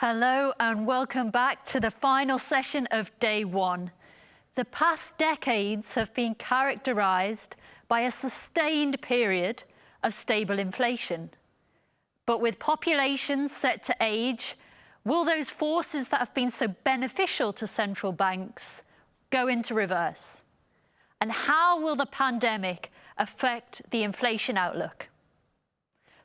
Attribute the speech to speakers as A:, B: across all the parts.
A: Hello and welcome back to the final session of day one. The past decades have been characterised by a sustained period of stable inflation. But with populations set to age, will those forces that have been so beneficial to central banks go into reverse? And how will the pandemic affect the inflation outlook?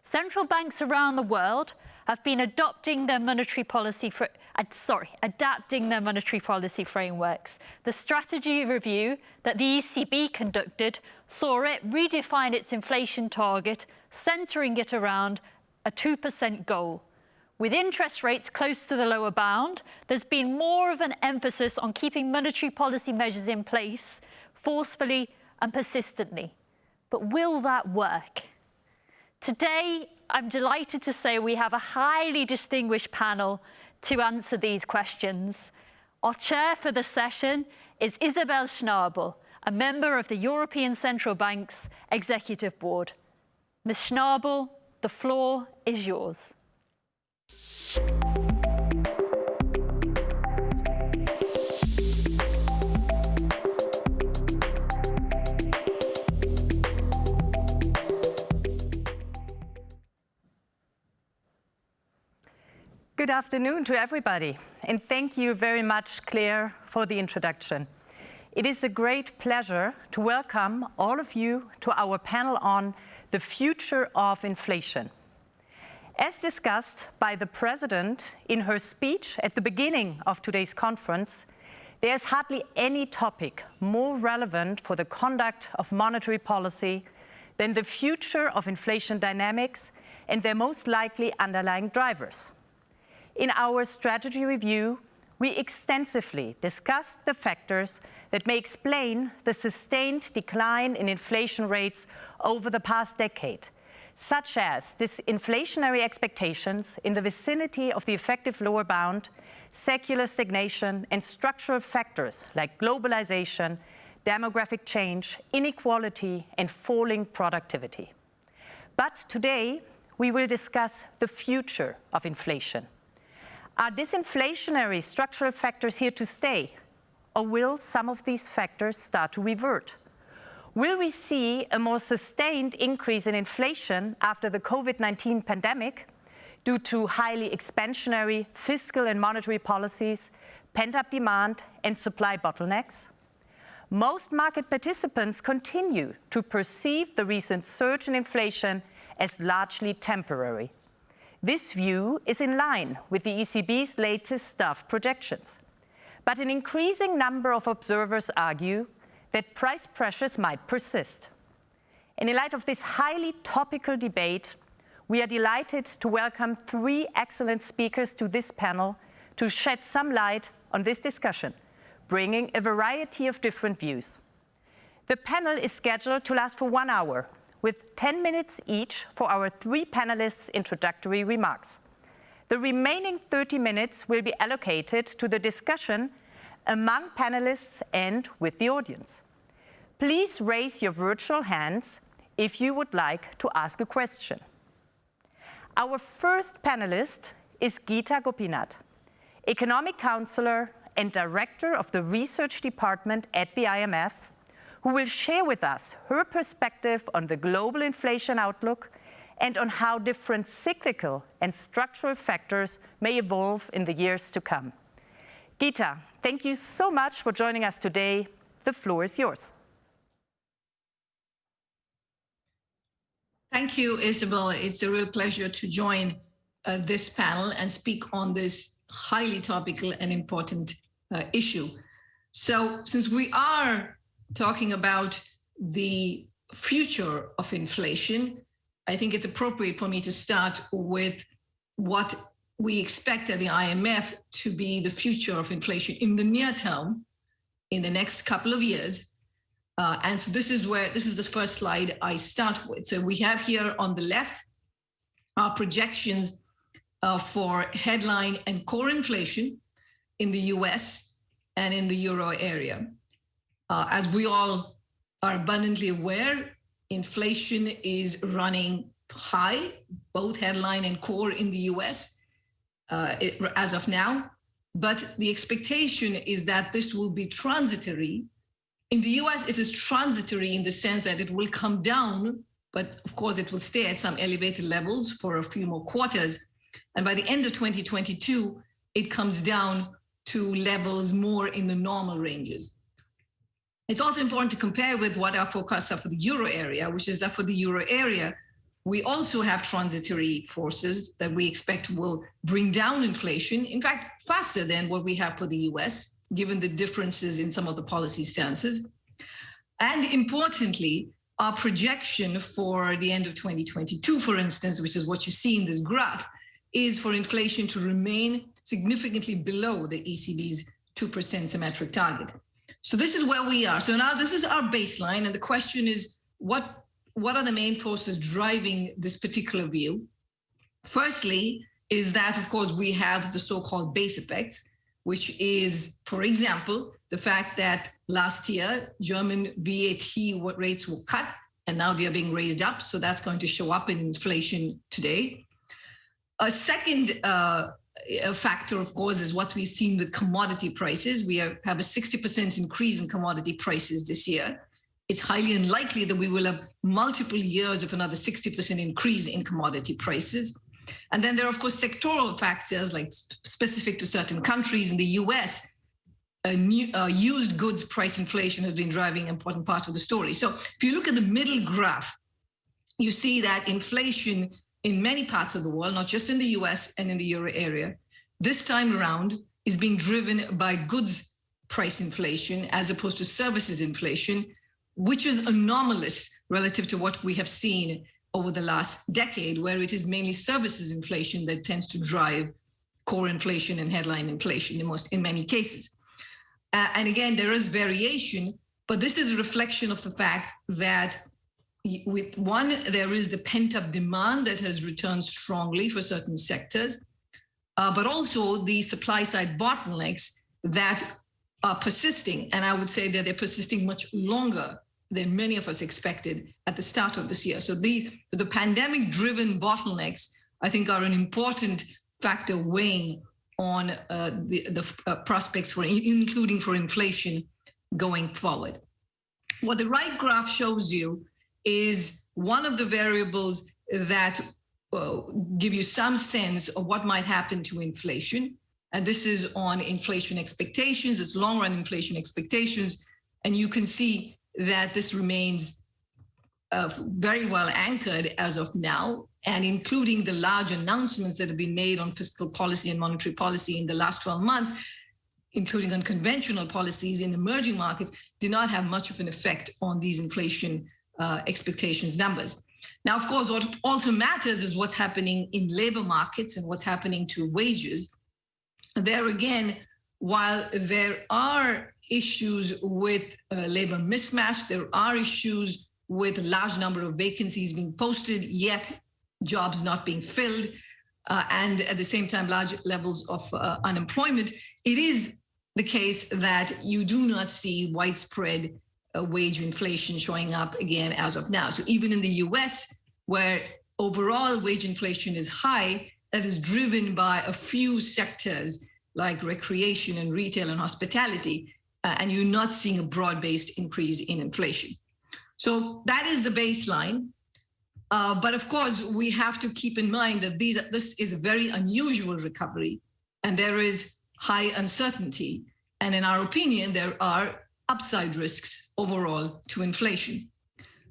A: Central banks around the world have been adopting their monetary policy for, uh, sorry, adapting their monetary policy frameworks. The strategy review that the ECB conducted saw it redefine its inflation target, centering it around a 2% goal. With interest rates close to the lower bound, there's been more of an emphasis on keeping monetary policy measures in place forcefully and persistently. But will that work? Today, I'm delighted to say we have a highly distinguished panel to answer these questions. Our chair for the session is Isabel Schnabel, a member of the European Central Bank's Executive Board. Ms Schnabel, the floor is yours.
B: Good afternoon to everybody, and thank you very much, Claire, for the introduction. It is a great pleasure to welcome all of you to our panel on the future of inflation. As discussed by the President in her speech at the beginning of today's conference, there's hardly any topic more relevant for the conduct of monetary policy than the future of inflation dynamics and their most likely underlying drivers. In our strategy review, we extensively discussed the factors that may explain the sustained decline in inflation rates over the past decade, such as disinflationary expectations in the vicinity of the effective lower bound, secular stagnation, and structural factors like globalization, demographic change, inequality, and falling productivity. But today, we will discuss the future of inflation are disinflationary structural factors here to stay? Or will some of these factors start to revert? Will we see a more sustained increase in inflation after the COVID-19 pandemic due to highly expansionary fiscal and monetary policies, pent-up demand and supply bottlenecks? Most market participants continue to perceive the recent surge in inflation as largely temporary. This view is in line with the ECB's latest staff projections. But an increasing number of observers argue that price pressures might persist. And in light of this highly topical debate, we are delighted to welcome three excellent speakers to this panel to shed some light on this discussion, bringing a variety of different views. The panel is scheduled to last for one hour with 10 minutes each for our three panelists' introductory remarks. The remaining 30 minutes will be allocated to the discussion among panelists and with the audience. Please raise your virtual hands if you would like to ask a question. Our first panelist is Gita Gopinath, Economic Counselor and Director of the Research Department at the IMF who will share with us her perspective on the global inflation outlook and on how different cyclical and structural factors may evolve in the years to come. Gita, thank you so much for joining us today. The floor is yours.
C: Thank you, Isabel. It's a real pleasure to join uh, this panel and speak on this highly topical and important uh, issue. So since we are talking about the future of inflation, I think it's appropriate for me to start with what we expect at the IMF to be the future of inflation in the near term, in the next couple of years. Uh, and so this is where, this is the first slide I start with. So we have here on the left our projections uh, for headline and core inflation in the US and in the euro area. Uh, as we all are abundantly aware, inflation is running high, both headline and core in the US. uh, it, as of now. But the expectation is that this will be transitory. In the US, it is transitory in the sense that it will come down, but of course it will stay at some elevated levels for a few more quarters. And by the end of 2022, it comes down to levels more in the normal ranges. It's also important to compare with what our forecasts are for the euro area, which is that for the euro area, we also have transitory forces that we expect will bring down inflation, in fact, faster than what we have for the US, given the differences in some of the policy stances. And importantly, our projection for the end of 2022, for instance, which is what you see in this graph, is for inflation to remain significantly below the ECB's 2% symmetric target. So this is where we are. So now this is our baseline. And the question is, what what are the main forces driving this particular view? Firstly, is that, of course, we have the so-called base effects, which is, for example, the fact that last year, German VAT rates were cut and now they're being raised up. So that's going to show up in inflation today. A second uh, factor, of course, is what we've seen with commodity prices. We have a 60% increase in commodity prices this year it's highly unlikely that we will have multiple years of another 60% increase in commodity prices. And then there are, of course, sectoral factors like specific to certain countries. In the US, new, uh, used goods price inflation has been driving an important part of the story. So if you look at the middle graph, you see that inflation in many parts of the world, not just in the US and in the euro area, this time around is being driven by goods price inflation as opposed to services inflation, which is anomalous relative to what we have seen over the last decade, where it is mainly services inflation that tends to drive core inflation and headline inflation in most in many cases. Uh, and again, there is variation, but this is a reflection of the fact that with one, there is the pent-up demand that has returned strongly for certain sectors, uh, but also the supply side bottlenecks that are persisting. And I would say that they're persisting much longer than many of us expected at the start of this year. So the, the pandemic driven bottlenecks, I think are an important factor weighing on uh, the, the uh, prospects for including for inflation going forward. What the right graph shows you is one of the variables that uh, give you some sense of what might happen to inflation. And this is on inflation expectations, it's long run inflation expectations. And you can see that this remains uh, very well anchored as of now, and including the large announcements that have been made on fiscal policy and monetary policy in the last 12 months, including unconventional policies in emerging markets, did not have much of an effect on these inflation uh, expectations numbers. Now, of course, what also matters is what's happening in labor markets and what's happening to wages. There again, while there are issues with uh, labor mismatch. There are issues with a large number of vacancies being posted, yet jobs not being filled, uh, and at the same time, large levels of uh, unemployment. It is the case that you do not see widespread wage inflation showing up again as of now. So even in the US, where overall wage inflation is high, that is driven by a few sectors like recreation and retail and hospitality uh, and you're not seeing a broad-based increase in inflation. So that is the baseline. Uh, but of course, we have to keep in mind that these, this is a very unusual recovery and there is high uncertainty. And in our opinion, there are upside risks overall to inflation.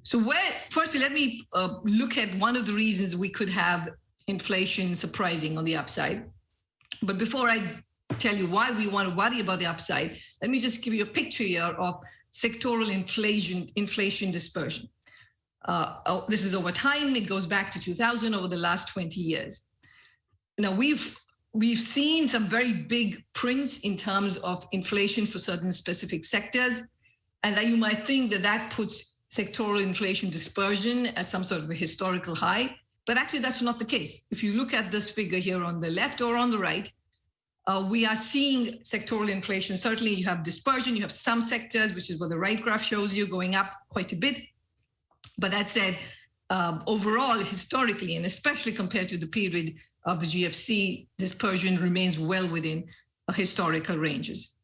C: So where, firstly, let me uh, look at one of the reasons we could have inflation surprising on the upside. But before I tell you why we want to worry about the upside, let me just give you a picture here of sectoral inflation, inflation dispersion. Uh, oh, this is over time. It goes back to 2000 over the last 20 years. Now we've we've seen some very big prints in terms of inflation for certain specific sectors, and that you might think that that puts sectoral inflation dispersion as some sort of a historical high. But actually, that's not the case. If you look at this figure here on the left or on the right, uh, we are seeing sectoral inflation. Certainly you have dispersion, you have some sectors, which is what the right graph shows you, going up quite a bit. But that said, um, overall, historically, and especially compared to the period of the GFC, dispersion remains well within historical ranges.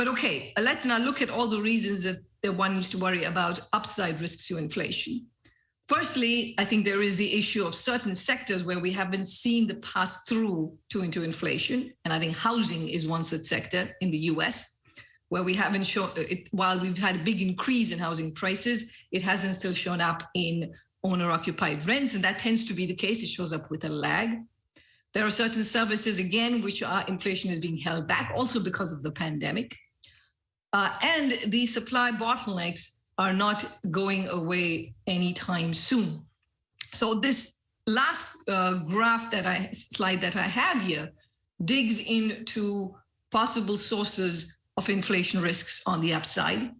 C: But okay, let's now look at all the reasons that, that one needs to worry about upside risks to inflation. Firstly, I think there is the issue of certain sectors where we haven't seen the pass through to into inflation. And I think housing is one such sector in the US, where we haven't shown uh, it, while we've had a big increase in housing prices, it hasn't still shown up in owner occupied rents. And that tends to be the case. It shows up with a lag. There are certain services, again, which are inflation is being held back also because of the pandemic. Uh, and these supply bottlenecks are not going away anytime soon. So this last uh, graph that I slide that I have here digs into possible sources of inflation risks on the upside.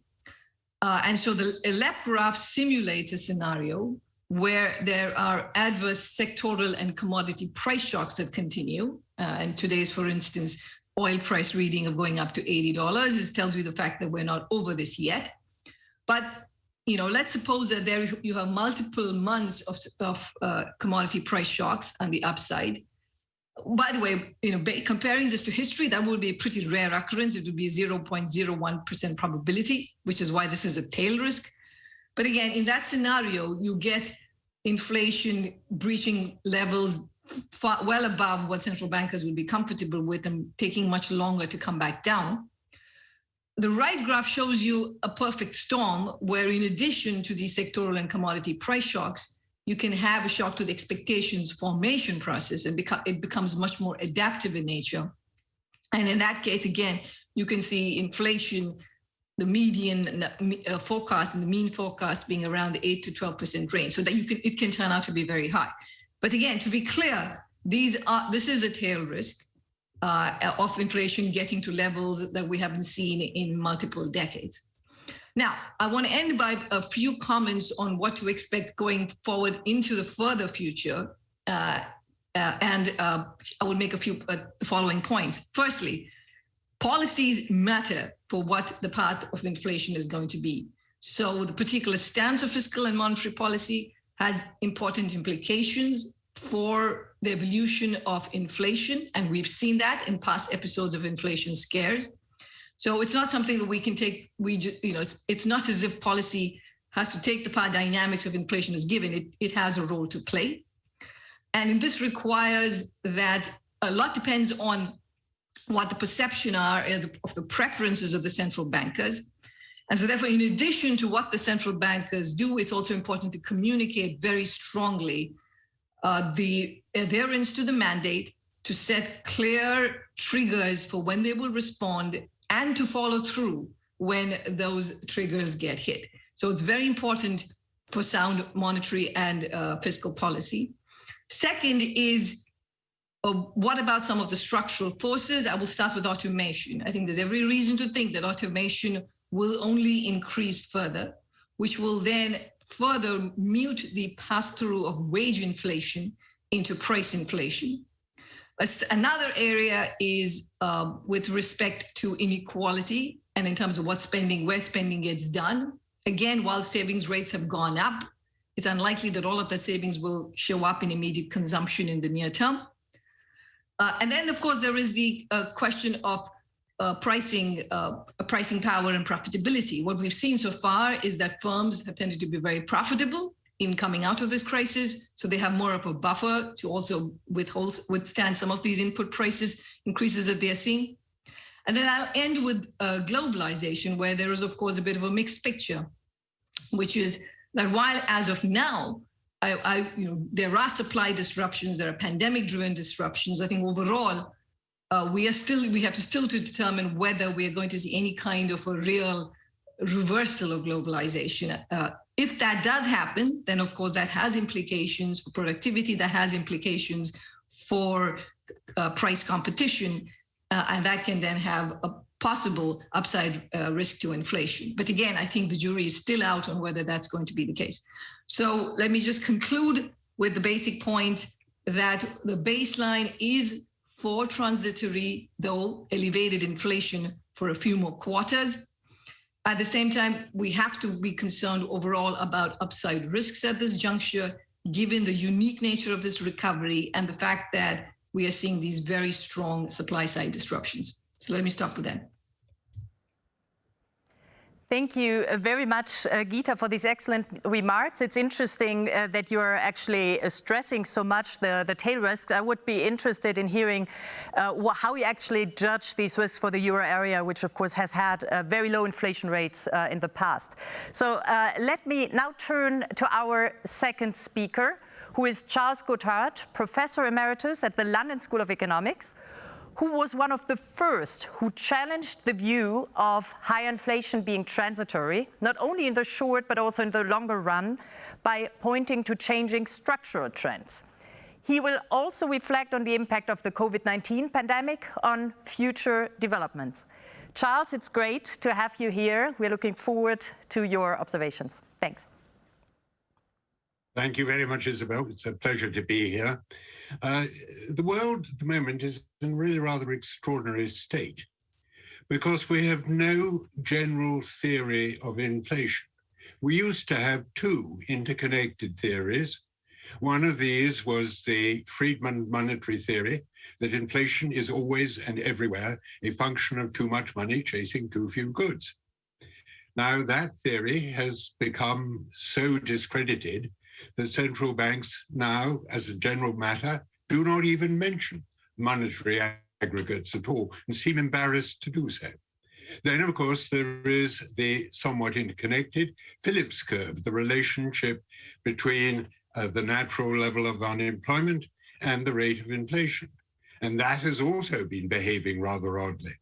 C: Uh, and so the left graph simulates a scenario where there are adverse sectoral and commodity price shocks that continue. Uh, and today's, for instance, oil price reading of going up to $80 This tells you the fact that we're not over this yet. But you know, let's suppose that there you have multiple months of, of uh, commodity price shocks on the upside. By the way, you know, comparing this to history, that would be a pretty rare occurrence. It would be a 0.01% probability, which is why this is a tail risk. But again, in that scenario, you get inflation breaching levels far, well above what central bankers would be comfortable with and taking much longer to come back down. The right graph shows you a perfect storm where in addition to these sectoral and commodity price shocks, you can have a shock to the expectations formation process and it becomes much more adaptive in nature. And in that case, again, you can see inflation, the median uh, forecast and the mean forecast being around the 8 to 12% range so that you can it can turn out to be very high. But again, to be clear, these are this is a tail risk uh, of inflation getting to levels that we haven't seen in multiple decades. Now, I want to end by a few comments on what to expect going forward into the further future. Uh, uh, and uh, I will make a few uh, following points. Firstly, policies matter for what the path of inflation is going to be. So the particular stance of fiscal and monetary policy has important implications for the evolution of inflation. And we've seen that in past episodes of inflation scares. So it's not something that we can take, we you know, it's, it's not as if policy has to take the power dynamics of inflation as given, it, it has a role to play. And this requires that a lot depends on what the perception are of the preferences of the central bankers. And so therefore, in addition to what the central bankers do, it's also important to communicate very strongly uh, the adherence to the mandate, to set clear triggers for when they will respond and to follow through when those triggers get hit. So it's very important for sound monetary and uh, fiscal policy. Second is, uh, what about some of the structural forces? I will start with automation. I think there's every reason to think that automation will only increase further, which will then further mute the pass-through of wage inflation into price inflation. Another area is um, with respect to inequality and in terms of what spending, where spending gets done. Again, while savings rates have gone up, it's unlikely that all of that savings will show up in immediate consumption in the near term. Uh, and then, of course, there is the uh, question of uh, pricing, uh, pricing power and profitability. What we've seen so far is that firms have tended to be very profitable in coming out of this crisis. So they have more of a buffer to also withhold, withstand some of these input prices increases that they're seeing. And then I'll end with uh, globalization, where there is, of course, a bit of a mixed picture, which is that while as of now, I, I, you know, there are supply disruptions, there are pandemic-driven disruptions. I think overall, uh, we are still we have to still to determine whether we are going to see any kind of a real reversal of globalization. Uh, if that does happen, then of course that has implications for productivity, that has implications for uh, price competition, uh, and that can then have a possible upside uh, risk to inflation. But again, I think the jury is still out on whether that's going to be the case. So let me just conclude with the basic point that the baseline is for transitory, though elevated inflation for a few more quarters. At the same time, we have to be concerned overall about upside risks at this juncture, given the unique nature of this recovery and the fact that we are seeing these very strong supply side disruptions. So let me stop with that.
B: Thank you uh, very much, uh, Gita, for these excellent remarks. It's interesting uh, that you're actually uh, stressing so much the, the tail risks. I would be interested in hearing uh, how you actually judge these risks for the euro area, which of course has had uh, very low inflation rates in the past. So let me now turn to our second speaker, who is Charles Goodhart, Professor Emeritus at the London School of Economics, who was one of the first who challenged the view of high inflation being transitory, not only in the short but also in the longer run, by pointing to changing structural trends. He will also reflect on the impact of the COVID-19 pandemic on future developments. Charles, it's great to have you here. We're looking forward to your observations. Thanks.
D: Thank you very much, Isabel. It's a pleasure to be here. Uh, the world at the moment is in really rather extraordinary state because we have no general theory of inflation. We used to have two interconnected theories. One of these was the Friedman monetary theory, that inflation is always and everywhere a function of too much money chasing too few goods. Now that theory has become so discredited the central banks now, as a general matter, do not even mention monetary aggregates at all and seem embarrassed to do so. Then, of course, there is the somewhat interconnected Phillips curve, the relationship between uh, the natural level of unemployment and the rate of inflation. And that has also been behaving rather oddly.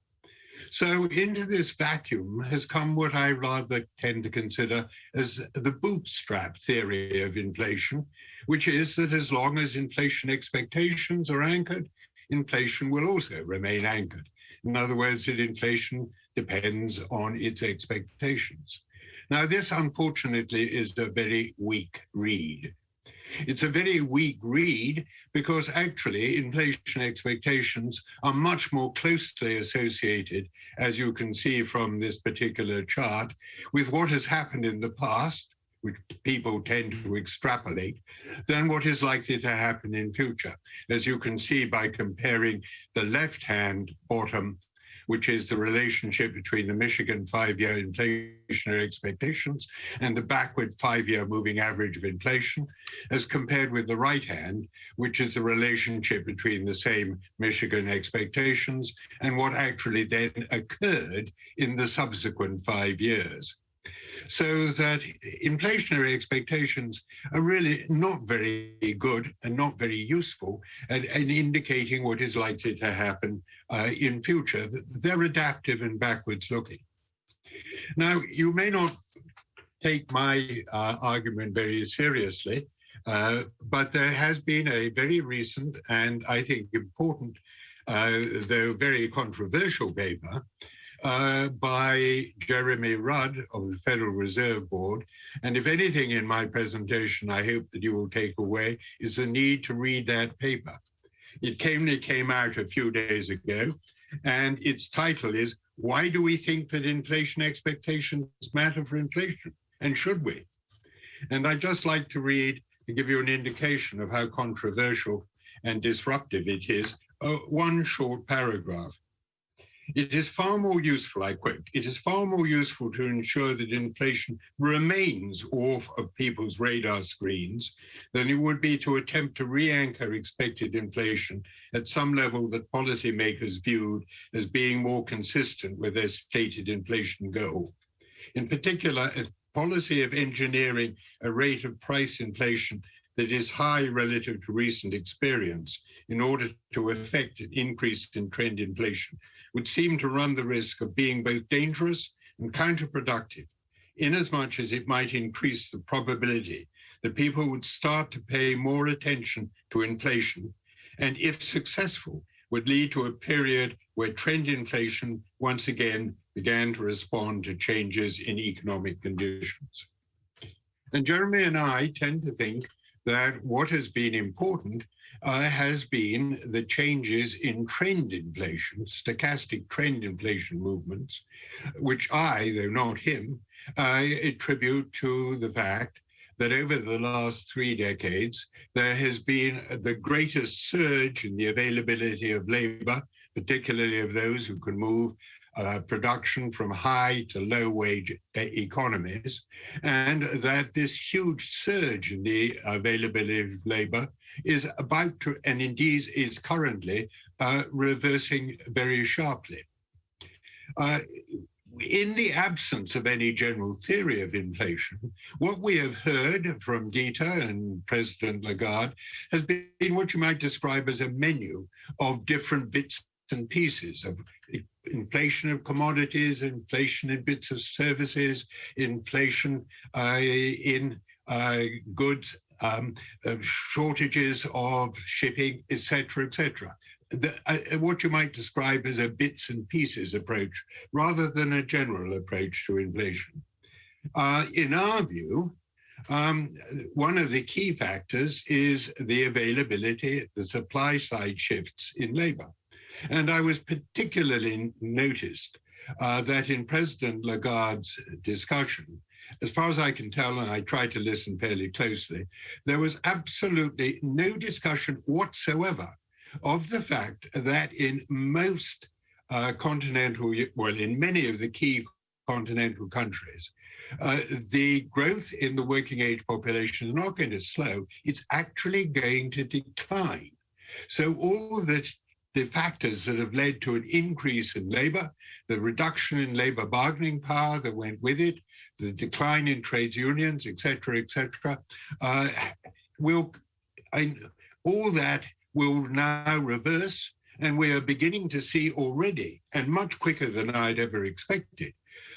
D: So into this vacuum has come what I rather tend to consider as the bootstrap theory of inflation, which is that as long as inflation expectations are anchored, inflation will also remain anchored. In other words, that inflation depends on its expectations. Now, this unfortunately is a very weak read. It's a very weak read because actually inflation expectations are much more closely associated, as you can see from this particular chart, with what has happened in the past, which people tend to extrapolate, than what is likely to happen in future. As you can see by comparing the left-hand bottom which is the relationship between the Michigan five-year inflationary expectations and the backward five-year moving average of inflation, as compared with the right hand, which is the relationship between the same Michigan expectations and what actually then occurred in the subsequent five years so that inflationary expectations are really not very good and not very useful at, at indicating what is likely to happen uh, in future. They're adaptive and backwards looking. Now, you may not take my uh, argument very seriously, uh, but there has been a very recent and I think important, uh, though very controversial paper uh, by Jeremy Rudd of the Federal Reserve Board. And if anything in my presentation, I hope that you will take away is the need to read that paper. It came, it came out a few days ago, and its title is, Why Do We Think That Inflation Expectations Matter for Inflation? And should we? And I'd just like to read to give you an indication of how controversial and disruptive it is, uh, one short paragraph. It is far more useful, I quote, it is far more useful to ensure that inflation remains off of people's radar screens than it would be to attempt to re-anchor expected inflation at some level that policymakers viewed as being more consistent with their stated inflation goal. In particular, a policy of engineering a rate of price inflation that is high relative to recent experience in order to effect an increase in trend inflation would seem to run the risk of being both dangerous and counterproductive, inasmuch as it might increase the probability that people would start to pay more attention to inflation, and if successful, would lead to a period where trend inflation once again began to respond to changes in economic conditions. And Jeremy and I tend to think that what has been important uh, has been the changes in trend inflation, stochastic trend inflation movements, which I, though not him, uh, attribute to the fact that over the last three decades, there has been the greatest surge in the availability of labor, particularly of those who can move uh, production from high to low wage economies, and that this huge surge in the availability of labor is about to, and indeed is currently, uh, reversing very sharply. Uh, in the absence of any general theory of inflation, what we have heard from Gita and President Lagarde has been what you might describe as a menu of different bits and pieces of inflation of commodities, inflation in bits of services, inflation uh, in uh, goods, um, uh, shortages of shipping, etc., etc. Uh, what you might describe as a bits and pieces approach rather than a general approach to inflation. Uh, in our view, um, one of the key factors is the availability, the supply side shifts in labor. And I was particularly noticed uh, that in President Lagarde's discussion, as far as I can tell, and I tried to listen fairly closely, there was absolutely no discussion whatsoever of the fact that in most uh, continental, well, in many of the key continental countries, uh, the growth in the working age population is not going to slow, it's actually going to decline. So all the the factors that have led to an increase in labor, the reduction in labor bargaining power that went with it, the decline in trades unions, et cetera, et cetera, uh, will, all that will now reverse. And we are beginning to see already, and much quicker than I'd ever expected,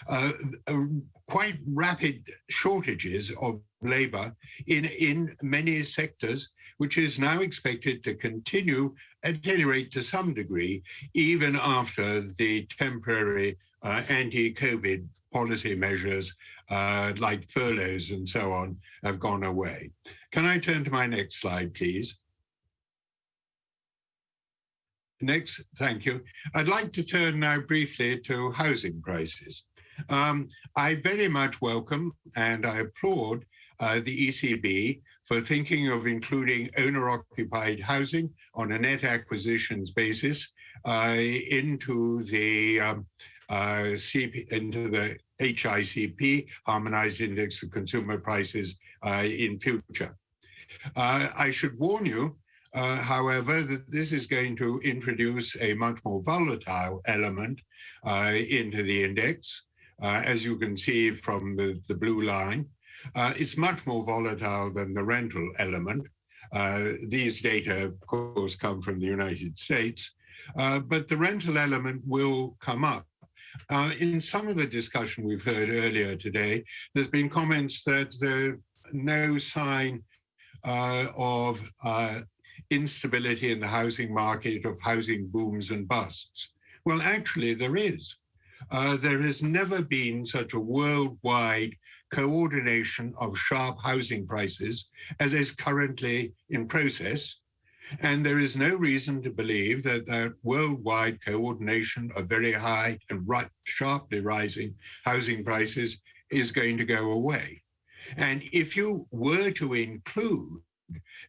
D: uh, uh, quite rapid shortages of labor in, in many sectors, which is now expected to continue at any rate to some degree, even after the temporary uh, anti-COVID policy measures uh, like furloughs and so on have gone away. Can I turn to my next slide, please? Next, thank you. I'd like to turn now briefly to housing prices. Um, I very much welcome and I applaud uh, the ECB for thinking of including owner-occupied housing on a net acquisitions basis uh, into the um, uh, CP, into the HICP, Harmonized Index of Consumer Prices, uh, in future. Uh, I should warn you uh, however, that this is going to introduce a much more volatile element into the index, as you can see from the, the blue line. Uh, it's much more volatile than the rental element. Uh, these data, of course, come from the United States, uh, but the rental element will come up. in some of the discussion we've heard earlier today, there's been comments that there's no sign of instability in the housing market, of housing booms and busts. Well, actually, there is. Uh, there has never been such a worldwide coordination of sharp housing prices as is currently in process. And there is no reason to believe that that worldwide coordination of very high and right, sharply rising housing prices is going to go away. And if you were to include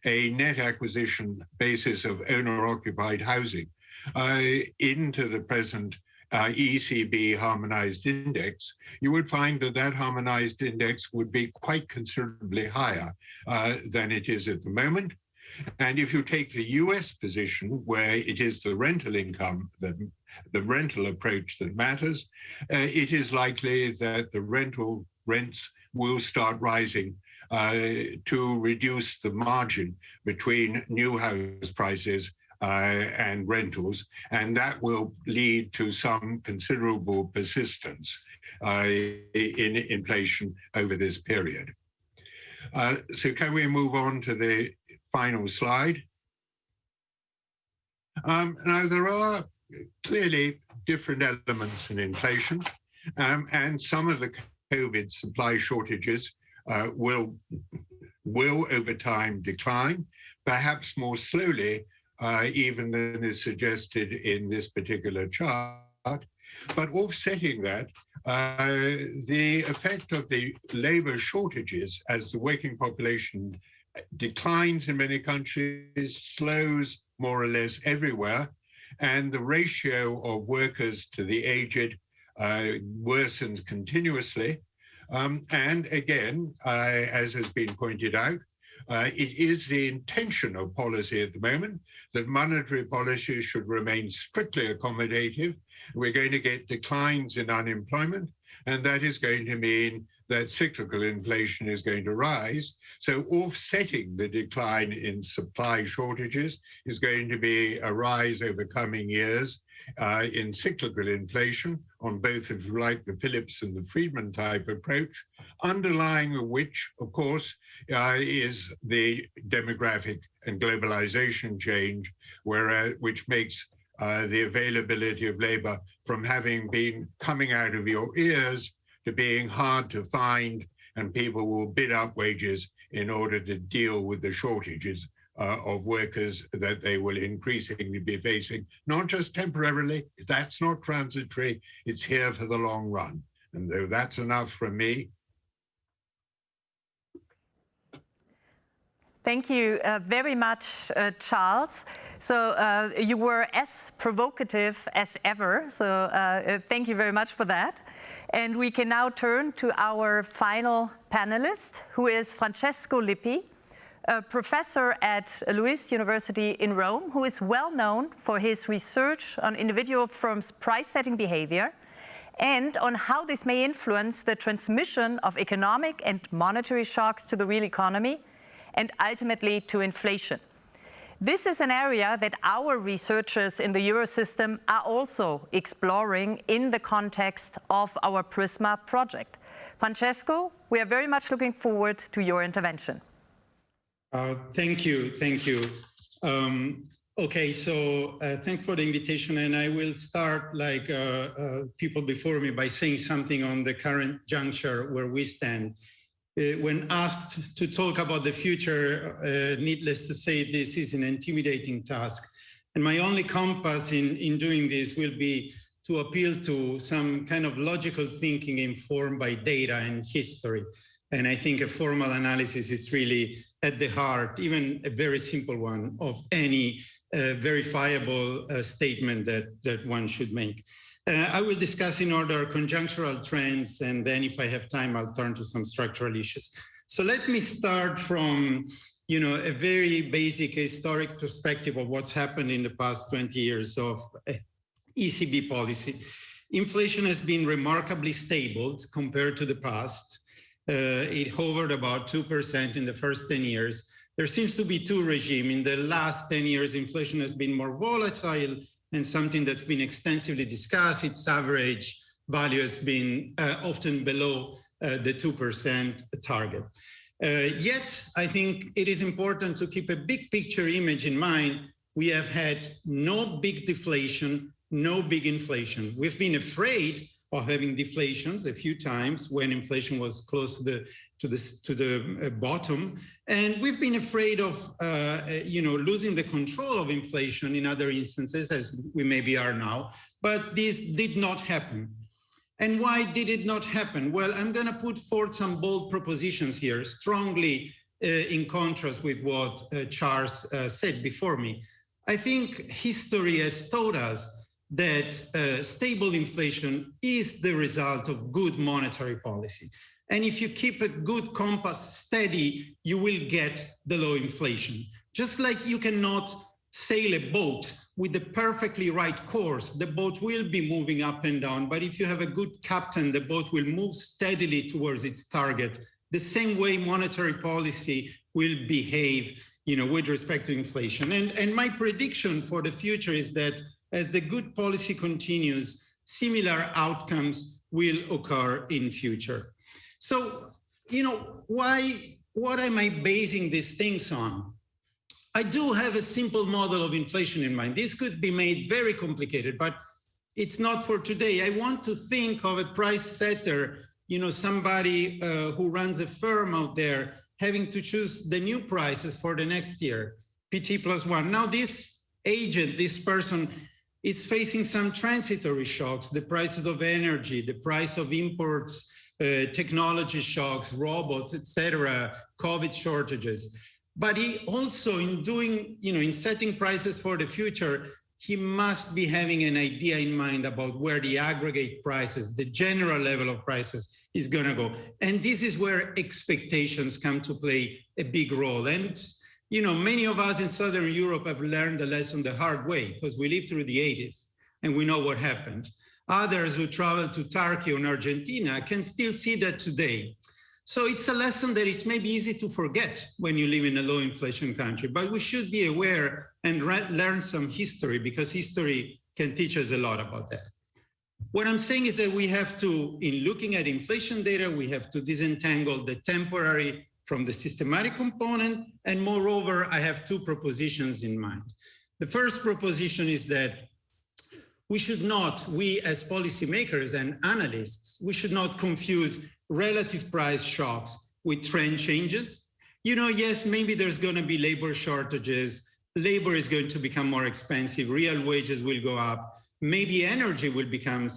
D: a net acquisition basis of owner-occupied housing uh, into the present uh, ECB harmonized index, you would find that that harmonized index would be quite considerably higher uh, than it is at the moment. And if you take the US position, where it is the rental income, that, the rental approach that matters, uh, it is likely that the rental rents will start rising uh, to reduce the margin between new house prices and rentals, and that will lead to some considerable persistence uh, in inflation over this period. Uh, so can we move on to the final slide? Um, now, there are clearly different elements in inflation, um, and some of the COVID supply shortages uh, will, will over time decline, perhaps more slowly uh, even than is suggested in this particular chart. But offsetting that Uh, the effect of the labor shortages as the working population declines in many countries, slows more or less everywhere, and the ratio of workers to the aged uh, worsens continuously. Um, and again, uh, as has been pointed out, uh, it is the intention of policy at the moment that monetary policy should remain strictly accommodative. We're going to get declines in unemployment, and that is going to mean that cyclical inflation is going to rise. So offsetting the decline in supply shortages is going to be a rise over coming years uh, in cyclical inflation on both, if you like, the Phillips and the Friedman type approach, underlying which, of course, uh, is the demographic and globalization change, where, uh, which makes uh, the availability of labor from having been coming out of your ears to being hard to find, and people will bid up wages in order to deal with the shortages uh, of workers that they will increasingly be facing, not just temporarily, that's not transitory, it's here for the long run. And though that's enough from me.
B: Thank you uh, very much, uh, Charles. So uh, you were as provocative as ever, so uh, thank you very much for that. And we can now turn to our final panelist, who is Francesco Lippi, a professor at LUISS University in Rome, who is well known for his research on individual firms' price-setting behavior and on how this may influence the transmission of economic and monetary shocks to the real economy and ultimately to inflation. This is an area that our researchers in the Eurosystem are also exploring in the context of our PRISMA project. Francesco, we are very much looking forward to your intervention.
E: Uh, thank you, thank you. Um, okay, so uh, thanks for the invitation, and I will start like uh, uh people before me by saying something on the current juncture where we stand. Uh, when asked to talk about the future, needless to say, this is an intimidating task. And my only compass in, in doing this will be to appeal to some kind of logical thinking informed by data and history. And I think a formal analysis is really at the heart, even a very simple one, of any uh, verifiable uh, statement that, that one should make. Uh, I will discuss in order conjunctural trends, and then if I have time, I'll turn to some structural issues. So let me start from you know, a very basic historic perspective of what's happened in the past 20 years of uh, ECB policy. Inflation has been remarkably stable compared to the past. Uh, it hovered about 2% in the first 10 years. There seems to be two regimes. In the last 10 years, inflation has been more volatile and something that's been extensively discussed. Its average value has been uh, often below uh, the 2% target. Uh, yet, I think it is important to keep a big picture image in mind. We have had no big deflation, no big inflation. We've been afraid of having deflations a few times when inflation was close to the to the to the uh, bottom, and we've been afraid of uh, uh, you know losing the control of inflation in other instances, as we maybe are now. But this did not happen. And why did it not happen? Well, I'm going to put forth some bold propositions here, strongly uh, in contrast with what uh, Charles uh, said before me. I think history has taught us that uh, stable inflation is the result of good monetary policy. And if you keep a good compass steady, you will get the low inflation. Just like you cannot sail a boat with the perfectly right course, the boat will be moving up and down. But if you have a good captain, the boat will move steadily towards its target. The same way monetary policy will behave you know, with respect to inflation. And, and my prediction for the future is that as the good policy continues, similar outcomes will occur in future. So, you know, why, what am I basing these things on? I do have a simple model of inflation in mind. This could be made very complicated, but it's not for today. I want to think of a price setter, you know, somebody uh, who runs a firm out there having to choose the new prices for the next year, PT plus one. Now this agent, this person is facing some transitory shocks, the prices of energy, the price of imports, uh, technology shocks, robots, etc., COVID shortages. But he also, in doing, you know, in setting prices for the future, he must be having an idea in mind about where the aggregate prices, the general level of prices is going to go. And this is where expectations come to play a big role. And, you know, many of us in Southern Europe have learned the lesson the hard way because we lived through the 80s and we know what happened. Others who traveled to Turkey or Argentina can still see that today. So it's a lesson that is maybe easy to forget when you live in a low inflation country, but we should be aware and learn some history because history can teach us a lot about that. What I'm saying is that we have to, in looking at inflation data, we have to disentangle the temporary from the systematic component. And moreover, I have two propositions in mind. The first proposition is that we should not, we as policymakers and analysts, we should not confuse relative price shocks with trend changes. You know, yes, maybe there's going to be labor shortages. Labor is going to become more expensive. Real wages will go up. Maybe energy will become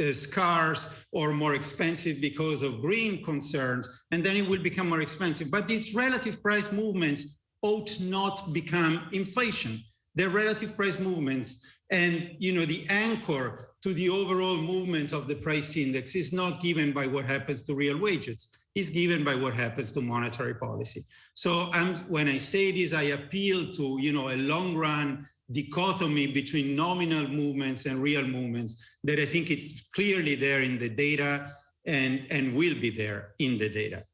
E: Uh, scarce or more expensive because of green concerns, and then it will become more expensive. But these relative price movements ought not become inflation. They're relative price movements and you know the anchor to the overall movement of the price index is not given by what happens to real wages, is given by what happens to monetary policy. So I'm, when I say this, I appeal to you know a long run dichotomy between nominal movements and real movements that I think it's clearly there in the data and, and will be there in the data.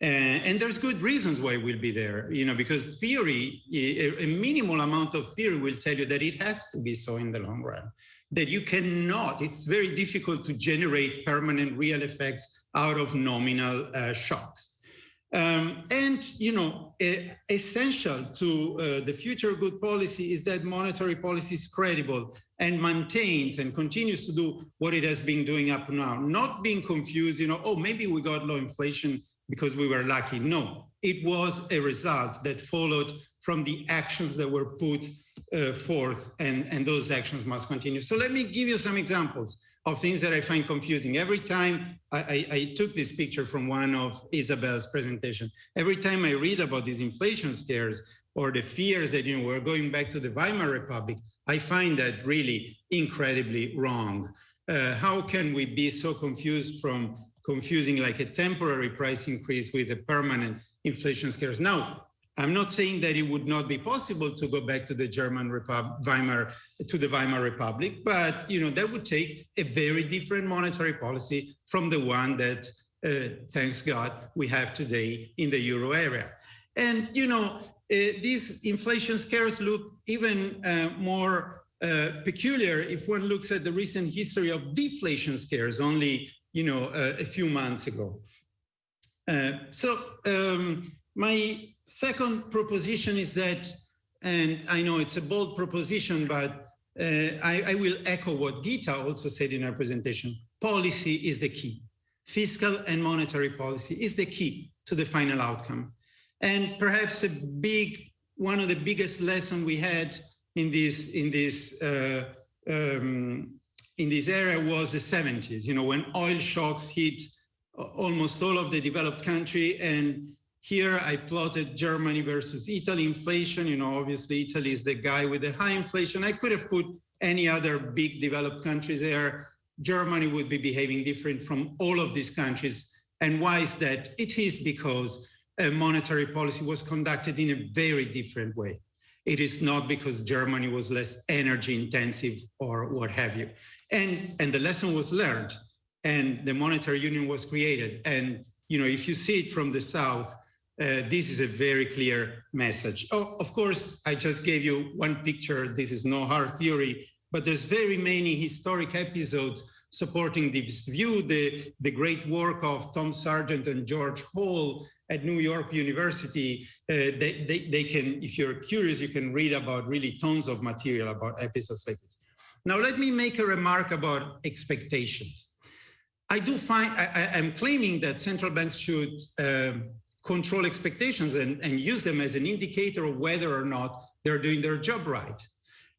E: And, and there's good reasons why it will be there, you know, because theory, a, a minimal amount of theory will tell you that it has to be so in the long run that you cannot, it's very difficult to generate permanent real effects out of nominal uh, shocks. Um, and, you know, essential to uh, the future good policy is that monetary policy is credible and maintains and continues to do what it has been doing up now, not being confused, you know, oh, maybe we got low inflation because we were lucky. No, it was a result that followed from the actions that were put uh, forth and, and those actions must continue. So let me give you some examples of things that I find confusing. Every time I, I, I, took this picture from one of Isabel's presentation, every time I read about these inflation scares or the fears that, you know, we're going back to the Weimar Republic, I find that really incredibly wrong. Uh, how can we be so confused from confusing like a temporary price increase with a permanent inflation scares? Now, I'm not saying that it would not be possible to go back to the German Repub Weimar, to the Weimar Republic, but you know that would take a very different monetary policy from the one that, uh, thanks God, we have today in the euro area. And you know uh, these inflation scares look even uh, more uh, peculiar if one looks at the recent history of deflation scares only you know uh, a few months ago. Uh, so um, my second proposition is that, and I know it's a bold proposition, but uh, I, I, will echo what Gita also said in her presentation. Policy is the key. Fiscal and monetary policy is the key to the final outcome. And perhaps a big, one of the biggest lessons we had in this, in this, uh, um, in this area was the 70s, you know, when oil shocks hit almost all of the developed country and here I plotted Germany versus Italy inflation. You know, obviously Italy is the guy with the high inflation. I could have put any other big developed countries there. Germany would be behaving different from all of these countries. And why is that? It is because a monetary policy was conducted in a very different way. It is not because Germany was less energy intensive or what have you. And, and the lesson was learned and the monetary union was created. And, you know, if you see it from the South, uh, this is a very clear message. Oh, of course, I just gave you one picture. This is no hard theory, but there's very many historic episodes supporting this view. The, the great work of Tom Sargent and George Hall at New York University, uh, they, they, they can, if you're curious, you can read about really tons of material about episodes like this. Now, let me make a remark about expectations. I do find, I, am claiming that central banks should um, control expectations and, and use them as an indicator of whether or not they're doing their job right.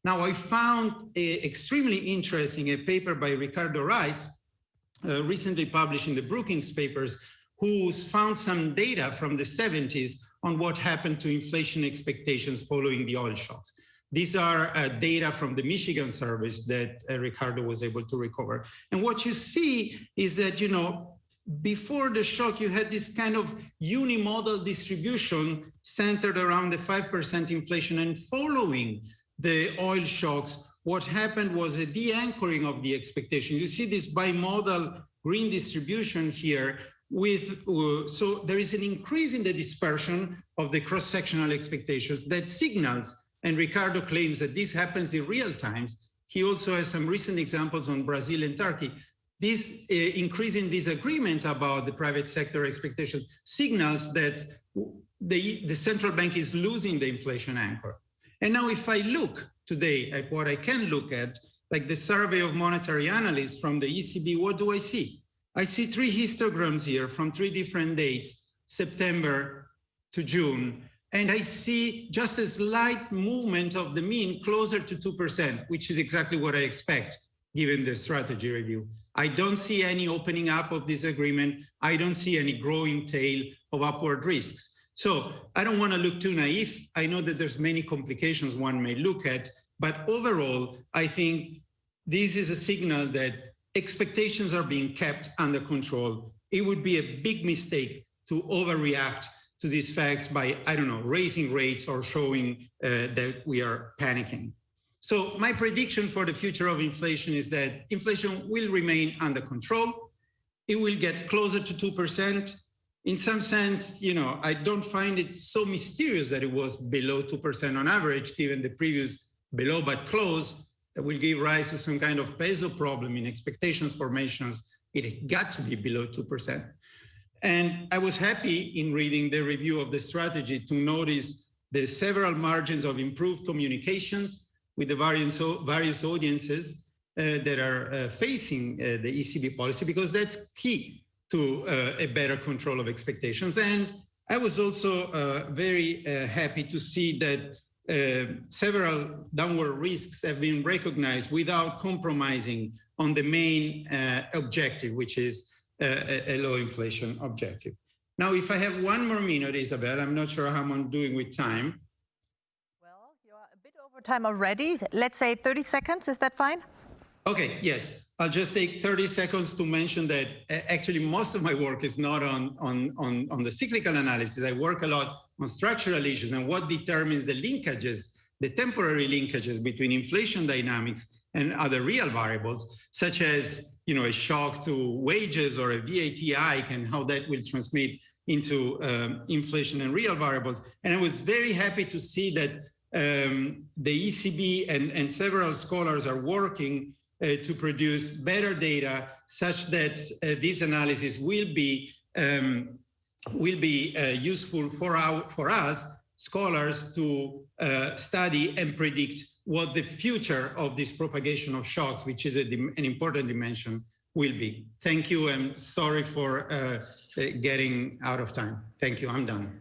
E: Now, I found a, extremely interesting a paper by Ricardo Reis, uh, recently published in the Brookings papers, who's found some data from the 70s on what happened to inflation expectations following the oil shocks. These are uh, data from the Michigan service that uh, Ricardo was able to recover. And what you see is that, you know, before the shock, you had this kind of unimodal distribution centered around the 5% inflation and following the oil shocks, what happened was a de-anchoring of the expectations. You see this bimodal green distribution here with, uh, so there is an increase in the dispersion of the cross-sectional expectations that signals and Ricardo claims that this happens in real times. He also has some recent examples on Brazil and Turkey. This uh, increase in disagreement about the private sector expectations signals that the, the central bank is losing the inflation anchor. And now if I look today at what I can look at, like the survey of monetary analysts from the ECB, what do I see? I see three histograms here from three different dates, September to June, and I see just a slight movement of the mean closer to 2%, which is exactly what I expect given the strategy review. I don't see any opening up of this agreement. I don't see any growing tail of upward risks. So I don't want to look too naive. I know that there's many complications one may look at, but overall, I think this is a signal that expectations are being kept under control. It would be a big mistake to overreact to these facts by, I don't know, raising rates or showing uh, that we are panicking. So my prediction for the future of inflation is that inflation will remain under control. It will get closer to 2%. In some sense, you know, I don't find it so mysterious that it was below 2% on average, given the previous below but close that will give rise to some kind of peso problem in expectations formations. It got to be below 2%. And I was happy in reading the review of the strategy to notice the several margins of improved communications with the various, various audiences uh, that are uh, facing uh, the ECB policy, because that's key to uh, a better control of expectations. And I was also uh, very uh, happy to see that several downward risks have been recognized without compromising on the main objective, which is a, a low inflation objective. Now, if I have one more minute, Isabel, I'm not sure how I'm doing with time.
B: Well, you're a bit over time already. Let's say 30 seconds. Is that fine?
E: Okay, yes. I'll just take 30 seconds to mention that actually most of my work is not on, on, on, on the cyclical analysis. I work a lot on structural issues and what determines the linkages, the temporary linkages between inflation dynamics and other real variables, such as you know, a shock to wages or a VAT hike and how that will transmit into um, inflation and real variables. And I was very happy to see that um, the ECB and, and several scholars are working uh, to produce better data such that uh, this analysis will be um, will be uh, useful for our for us scholars to uh, study and predict what the future of this propagation of shocks, which is an important dimension, will be. Thank you. I'm sorry for uh, uh, getting out of time. Thank you. I'm done.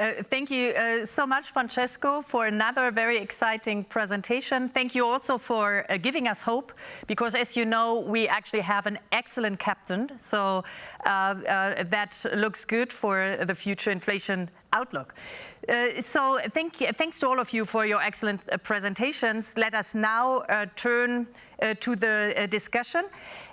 B: Uh, thank you uh, so much, Francesco, for another very exciting presentation. Thank you also for uh, giving us hope, because as you know, we actually have an excellent captain. So uh, uh, that looks good for the future inflation outlook. Uh, so thank, thanks to all of you for your excellent uh, presentations. Let us now uh, turn to the discussion.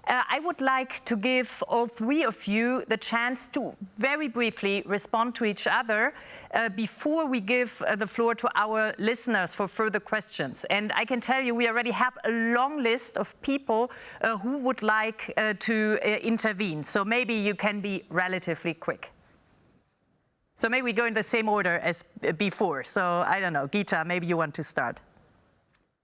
B: I would like to give all three of you the chance to very briefly respond to each other Uh, before we give uh, the floor to our listeners for further questions. And I can tell you we already have a long list of people uh, who would like to intervene. So maybe you can be relatively quick. So maybe we go in the same order as before. So I don't know, Gita, maybe you want to start.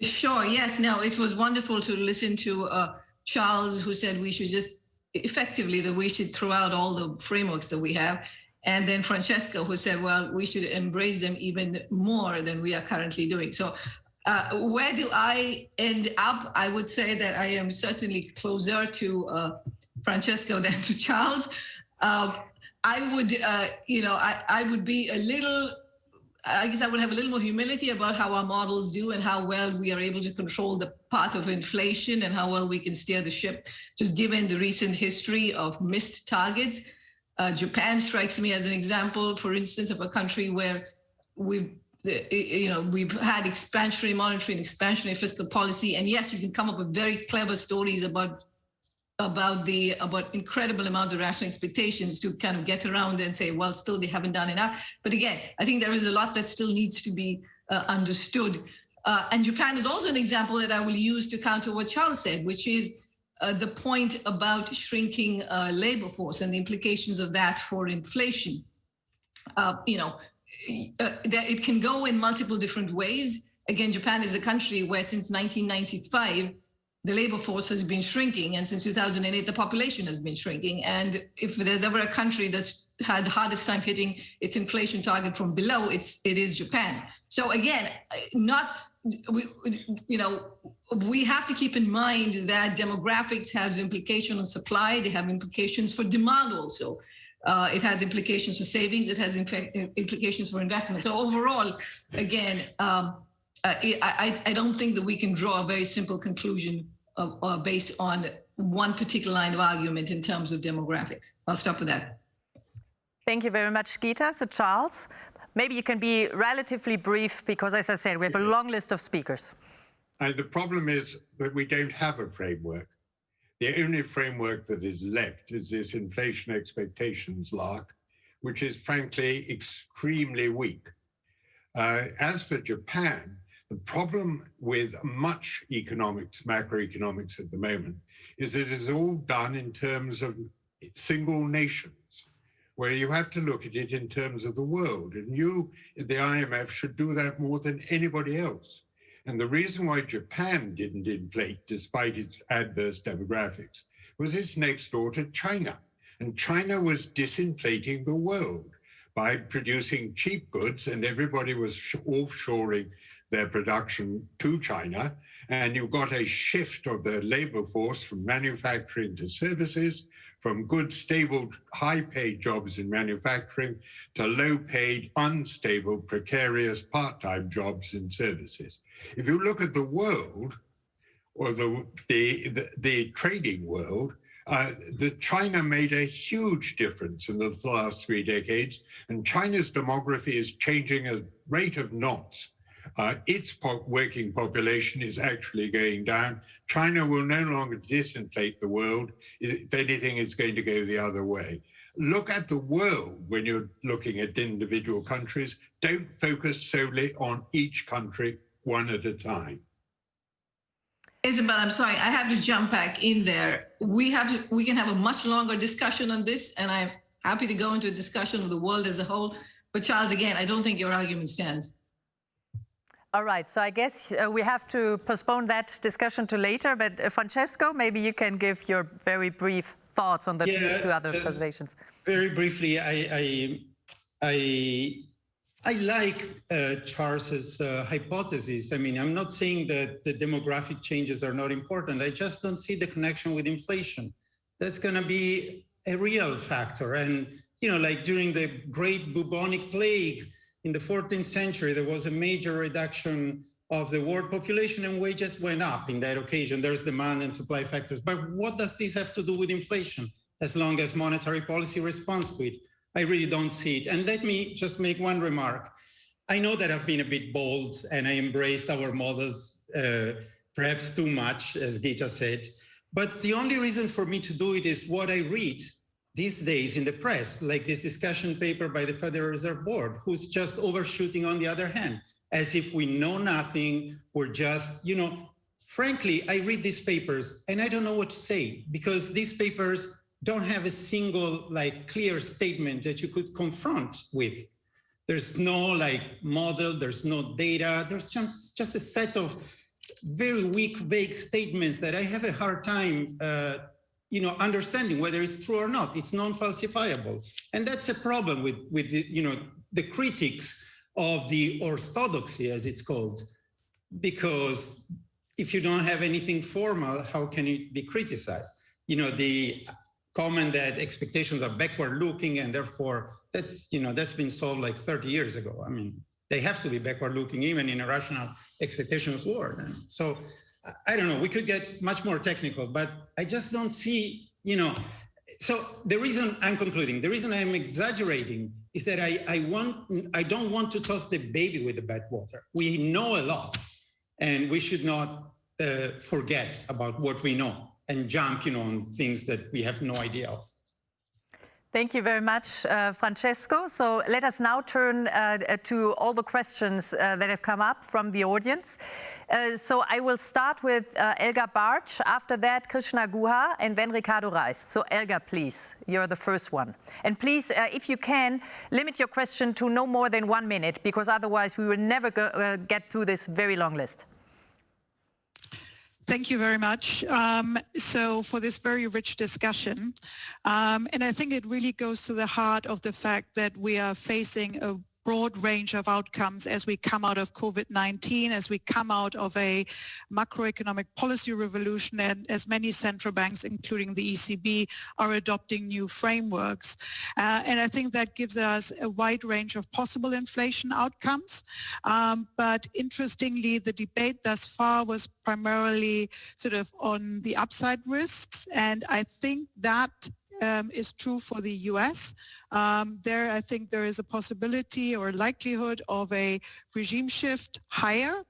C: Sure, yes, no, it was wonderful to listen to uh, Charles who said we should just, effectively that we should throw out all the frameworks that we have. And then Francesca who said, well, we should embrace them even more than we are currently doing. So uh, where do I end up? I would say that I am certainly closer to uh, Francesco than to Charles. Uh, I would, uh, you know, I, I would be a little I guess I would have a little more humility about how our models do and how well we are able to control the path of inflation and how well we can steer the ship, just given the recent history of missed targets. Uh, Japan strikes me as an example, for instance, of a country where we've you know, we've had expansionary monetary and expansionary fiscal policy. And yes, you can come up with very clever stories about about the about incredible amounts of rational expectations to kind of get around and say, well, still they haven't done enough. But again, I think there is a lot that still needs to be uh, understood. Uh, and Japan is also an example that I will use to counter what Charles said, which is uh, the point about shrinking uh, labor force and the implications of that for inflation. Uh, you know, uh, that it can go in multiple different ways. Again, Japan is a country where since 1995, the labor force has been shrinking. And since 2008, the population has been shrinking. And if there's ever a country that's had the hardest time hitting its inflation target from below, it's, it is Japan. So again, not, we, you know, we have to keep in mind that demographics have implications on supply, they have implications for demand also. Uh, it has implications for savings. It has implications for investment. So overall, again, um, uh, I, I, don't think that we can draw a very simple conclusion of, uh, based on one particular line of argument in terms of demographics. I'll stop with that.
B: Thank you very much, Gita. So Charles, maybe you can be relatively brief because, as I said, we have a long list of speakers.
D: Uh, the problem is that we don't have a framework. The only framework that is left is this inflation expectations lark, which is frankly extremely weak. Uh, as for Japan, the problem with much economics, macroeconomics at the moment, is that it is all done in terms of single nations, where you have to look at it in terms of the world. And you, the IMF, should do that more than anybody else. And the reason why Japan didn't inflate, despite its adverse demographics, was it's next door to China. And China was disinflating the world by producing cheap goods, and everybody was offshoring their production to China. And you've got a shift of the labor force from manufacturing to services, from good, stable, high-paid jobs in manufacturing to low-paid, unstable, precarious, part-time jobs in services. If you look at the world, or the, the, the, the trading world, uh, the China made a huge difference in the last three decades, and China's demography is changing at rate of knots. Uh, its po working population is actually going down. China will no longer disinflate the world. If anything, it's going to go the other way. Look at the world when you're looking at individual countries. Don't focus solely on each country one at a time.
C: Isabel, I'm sorry, I have to jump back in there. We have to, we can have a much longer discussion on this, and I'm happy to go into a discussion of the world as a whole. But Charles, again, I don't think your argument stands.
B: All right, so I guess uh, we have to postpone that discussion to later, but uh, Francesco, maybe you can give your very brief thoughts on the yeah, two other presentations.
E: Very briefly, I, I, I, I like uh, Charles's uh, hypothesis. I mean, I'm not saying that the demographic changes are not important. I just don't see the connection with inflation. That's going to be a real factor. And, you know, like during the great bubonic plague, in the 14th century, there was a major reduction of the world population and wages went up in that occasion. There's demand and supply factors. But what does this have to do with inflation? As long as monetary policy responds to it, I really don't see it. And let me just make one remark. I know that I've been a bit bold and I embraced our models uh, perhaps too much, as Gita said. But the only reason for me to do it is what I read these days in the press, like this discussion paper by the Federal Reserve Board, who's just overshooting on the other hand, as if we know nothing, we're just, you know, frankly, I read these papers and I don't know what to say because these papers don't have a single like clear statement that you could confront with. There's no like model, there's no data, there's just, just a set of very weak, vague statements that I have a hard time uh, you know, understanding whether it's true or not. It's non-falsifiable. And that's a problem with, with the, you know, the critics of the orthodoxy, as it's called, because if you don't have anything formal, how can it be criticized? You know, the comment that expectations are backward looking and therefore that's, you know, that's been solved like 30 years ago. I mean, They have to be backward looking, even in a rational expectations world. So I don't know, we could get much more technical, but I just don't see, you know, so the reason I'm concluding, the reason I'm exaggerating is that I, I want, I don't want to toss the baby with the bathwater. We know a lot and we should not uh, forget about what we know and jump, you know, on things that we have no idea of.
B: Thank you very much, uh, Francesco. So let us now turn uh, to all the questions uh, that have come up from the audience. Uh, so I will start with uh, Elga Bartsch, after that Krishna Guha, and then Ricardo Reis. So Elga, please, you're the first one. And please, uh, if you can, limit your question to no more than one minute, because otherwise we will never go, get through this very long list.
F: Thank you very much. Um, so for this very rich discussion, um, and I think it really goes to the heart of the fact that we are facing a broad range of outcomes as we come out of COVID-19, as we come out of a macroeconomic policy revolution, and as many central banks, including the ECB, are adopting new frameworks. Uh, and I think that gives us a wide range of possible inflation outcomes. Um, but interestingly, the debate thus far was primarily sort of on the upside risks. And I think that um, is true for the US. Um, there, I think there is a possibility or likelihood of a regime shift higher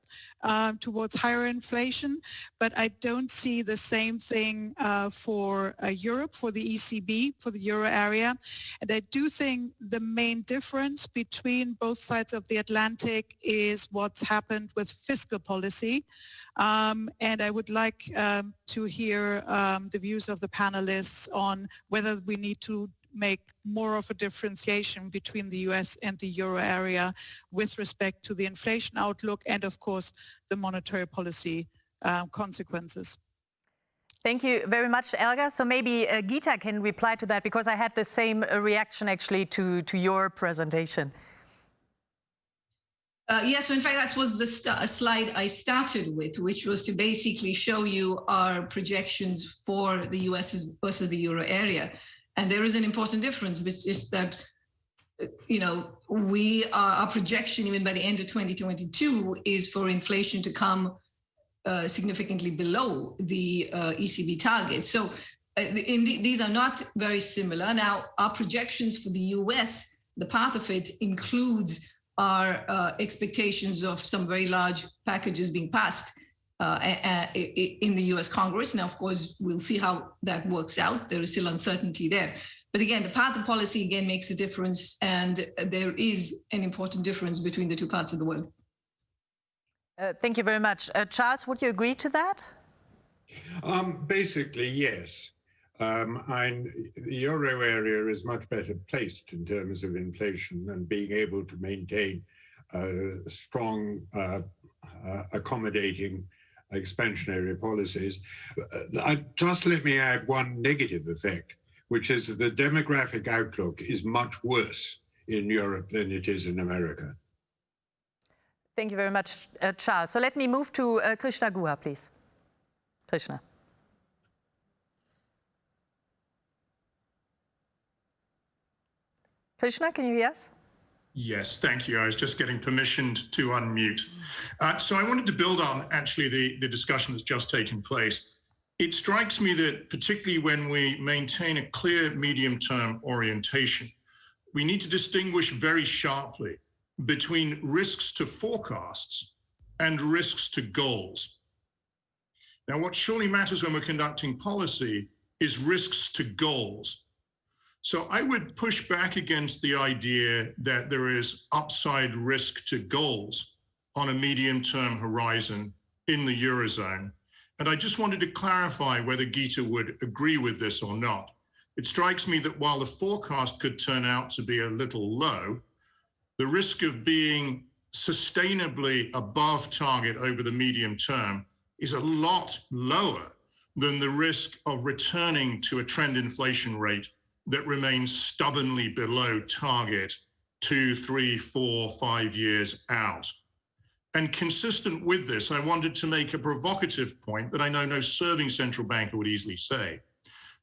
F: um, towards higher inflation, but I don't see the same thing uh, for uh, Europe, for the ECB, for the euro area. And I do think the main difference between both sides of the Atlantic is what's happened with fiscal policy. Um, and I would like um, to hear um, the views of the panelists on whether we need to make more of a differentiation between the US and the euro area with respect to the inflation outlook and of course the monetary policy uh, consequences.
B: Thank you very much, Elga. So maybe uh, Gita can reply to that because I had the same uh, reaction actually to, to your presentation.
C: Uh, yeah, so in fact, that was the slide I started with, which was to basically show you our projections for the US versus the euro area. And there is an important difference, which is that, you know, we are, our projection even by the end of 2022 is for inflation to come uh, significantly below the uh, ECB target. So uh, the, these are not very similar. Now, our projections for the US, the part of it includes our uh, expectations of some very large packages being passed uh, in the US Congress. Now, of course, we'll see how that works out. There is still uncertainty there. But again, the path of policy again makes a difference, and there is an important difference between the two parts of the world.
B: Uh, thank you very much. Uh, Charles, would you agree to that?
D: Um, basically, yes. Um, the euro area is much better placed in terms of inflation and being able to maintain uh, strong, uh, uh, accommodating expansionary policies. Uh, just let me add one negative effect, which is that the demographic outlook is much worse in Europe than it is in America.
B: Thank you very much, uh, Charles. So let me move to uh, Krishna Guha, please. Krishna. Krishna, can you hear us?
G: Yes, thank you. I was just getting permission to unmute. Uh, so I wanted to build on actually the, the discussion that's just taken place. It strikes me that particularly when we maintain a clear medium-term orientation, we need to distinguish very sharply between risks to forecasts and risks to goals. Now, what surely matters when we're conducting policy is risks to goals. So I would push back against the idea that there is upside risk to goals on a medium term horizon in the Eurozone. And I just wanted to clarify whether Gita would agree with this or not. It strikes me that while the forecast could turn out to be a little low, the risk of being sustainably above target over the medium term is a lot lower than the risk of returning to a trend inflation rate that remains stubbornly below target two, three, four, five years out. And consistent with this, I wanted to make a provocative point that I know no serving central banker would easily say.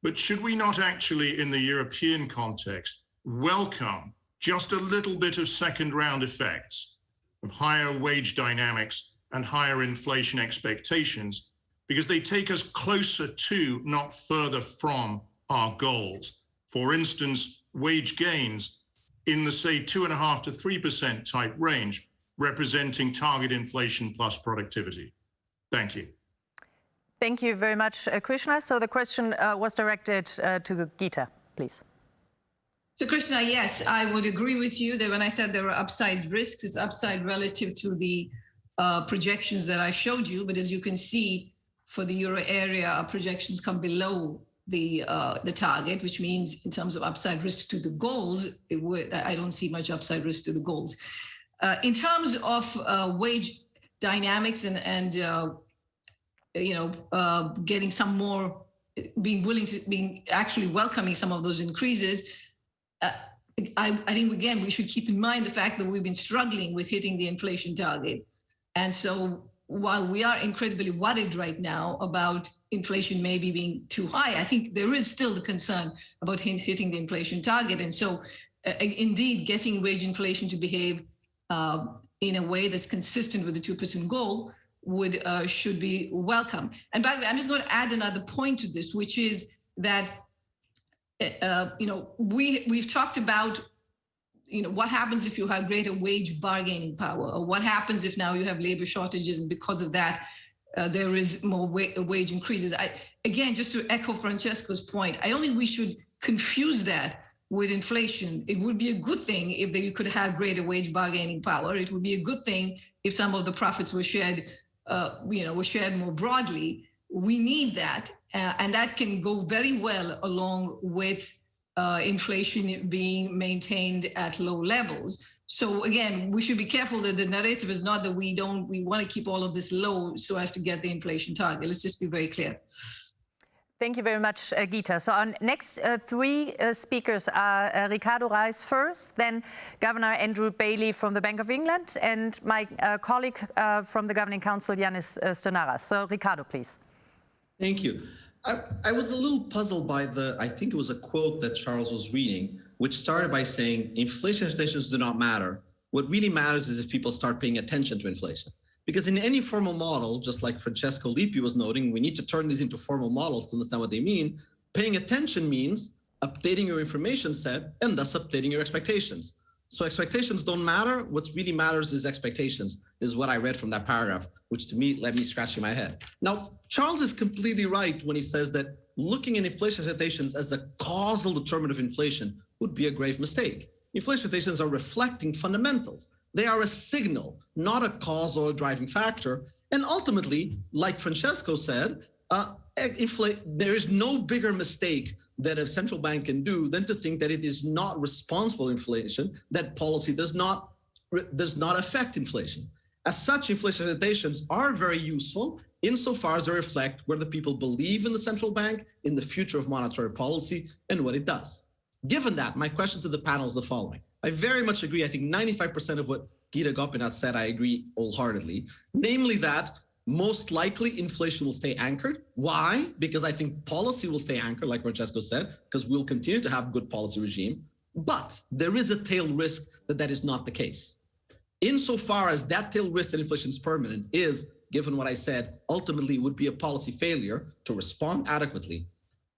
G: But should we not actually, in the European context, welcome just a little bit of second round effects of higher wage dynamics and higher inflation expectations because they take us closer to, not further from, our goals. For instance, wage gains in the, say, two and a half to 3% type range, representing target inflation plus productivity. Thank you.
B: Thank you very much, uh, Krishna. So the question uh, was directed uh, to Gita, please.
C: So Krishna, yes, I would agree with you that when I said there are upside risks, it's upside relative to the uh, projections that I showed you. But as you can see, for the euro area, our projections come below the uh, the target, which means in terms of upside risk to the goals, would, I don't see much upside risk to the goals. Uh, in terms of uh, wage dynamics and and uh, you know uh, getting some more, being willing to being actually welcoming some of those increases. Uh, I, I think again we should keep in mind the fact that we've been struggling with hitting the inflation target, and so while we are incredibly worried right now about inflation maybe being too high, I think there is still the concern about hitting the inflation target. And so uh, indeed, getting wage inflation to behave uh, in a way that's consistent with the 2% goal would uh, should be welcome. And by the way, I'm just going to add another point to this, which is that, uh, you know, we, we've talked about you know, what happens if you have greater wage bargaining power? Or what happens if now you have labor shortages and because of that, uh, there is more wa wage increases? I, again, just to echo Francesco's point, I don't think we should confuse that with inflation. It would be a good thing if they could have greater wage bargaining power. It would be a good thing if some of the profits were shared, uh, you know, were shared more broadly. We need that, uh, and that can go very well along with uh, inflation being maintained at low levels. So again, we should be careful that the narrative is not that we don't, we want to keep all of this low so as to get the inflation target. Let's just be very clear.
B: Thank you very much, uh, Gita. So our next uh, three uh, speakers are uh, Ricardo Reis first, then Governor Andrew Bailey from the Bank of England, and my uh, colleague uh, from the Governing Council, Yannis Stournaras. So Ricardo, please.
H: Thank you. I, I, was a little puzzled by the, I think it was a quote that Charles was reading, which started by saying inflation expectations do not matter. What really matters is if people start paying attention to inflation. Because in any formal model, just like Francesco Lippi was noting, we need to turn these into formal models to understand what they mean. Paying attention means updating your information set and thus updating your expectations. So expectations don't matter. What really matters is expectations, is what I read from that paragraph, which to me led me scratching my head. Now, Charles is completely right when he says that looking at inflation expectations as a causal determinant of inflation would be a grave mistake. Inflation expectations are reflecting fundamentals. They are a signal, not a cause or a driving factor. And ultimately, like Francesco said, uh, there is no bigger mistake that a central bank can do than to think that it is not responsible inflation, that policy does not does not affect inflation. As such, inflation expectations are very useful insofar as they reflect where the people believe in the central bank, in the future of monetary policy, and what it does. Given that, my question to the panel is the following. I very much agree. I think 95% of what Gita Gopinath said, I agree wholeheartedly, namely that most likely inflation will stay anchored. Why? Because I think policy will stay anchored, like Francesco said, because we'll continue to have good policy regime. But there is a tail risk that that is not the case. Insofar as that tail risk that inflation is permanent is, given what I said, ultimately would be a policy failure to respond adequately.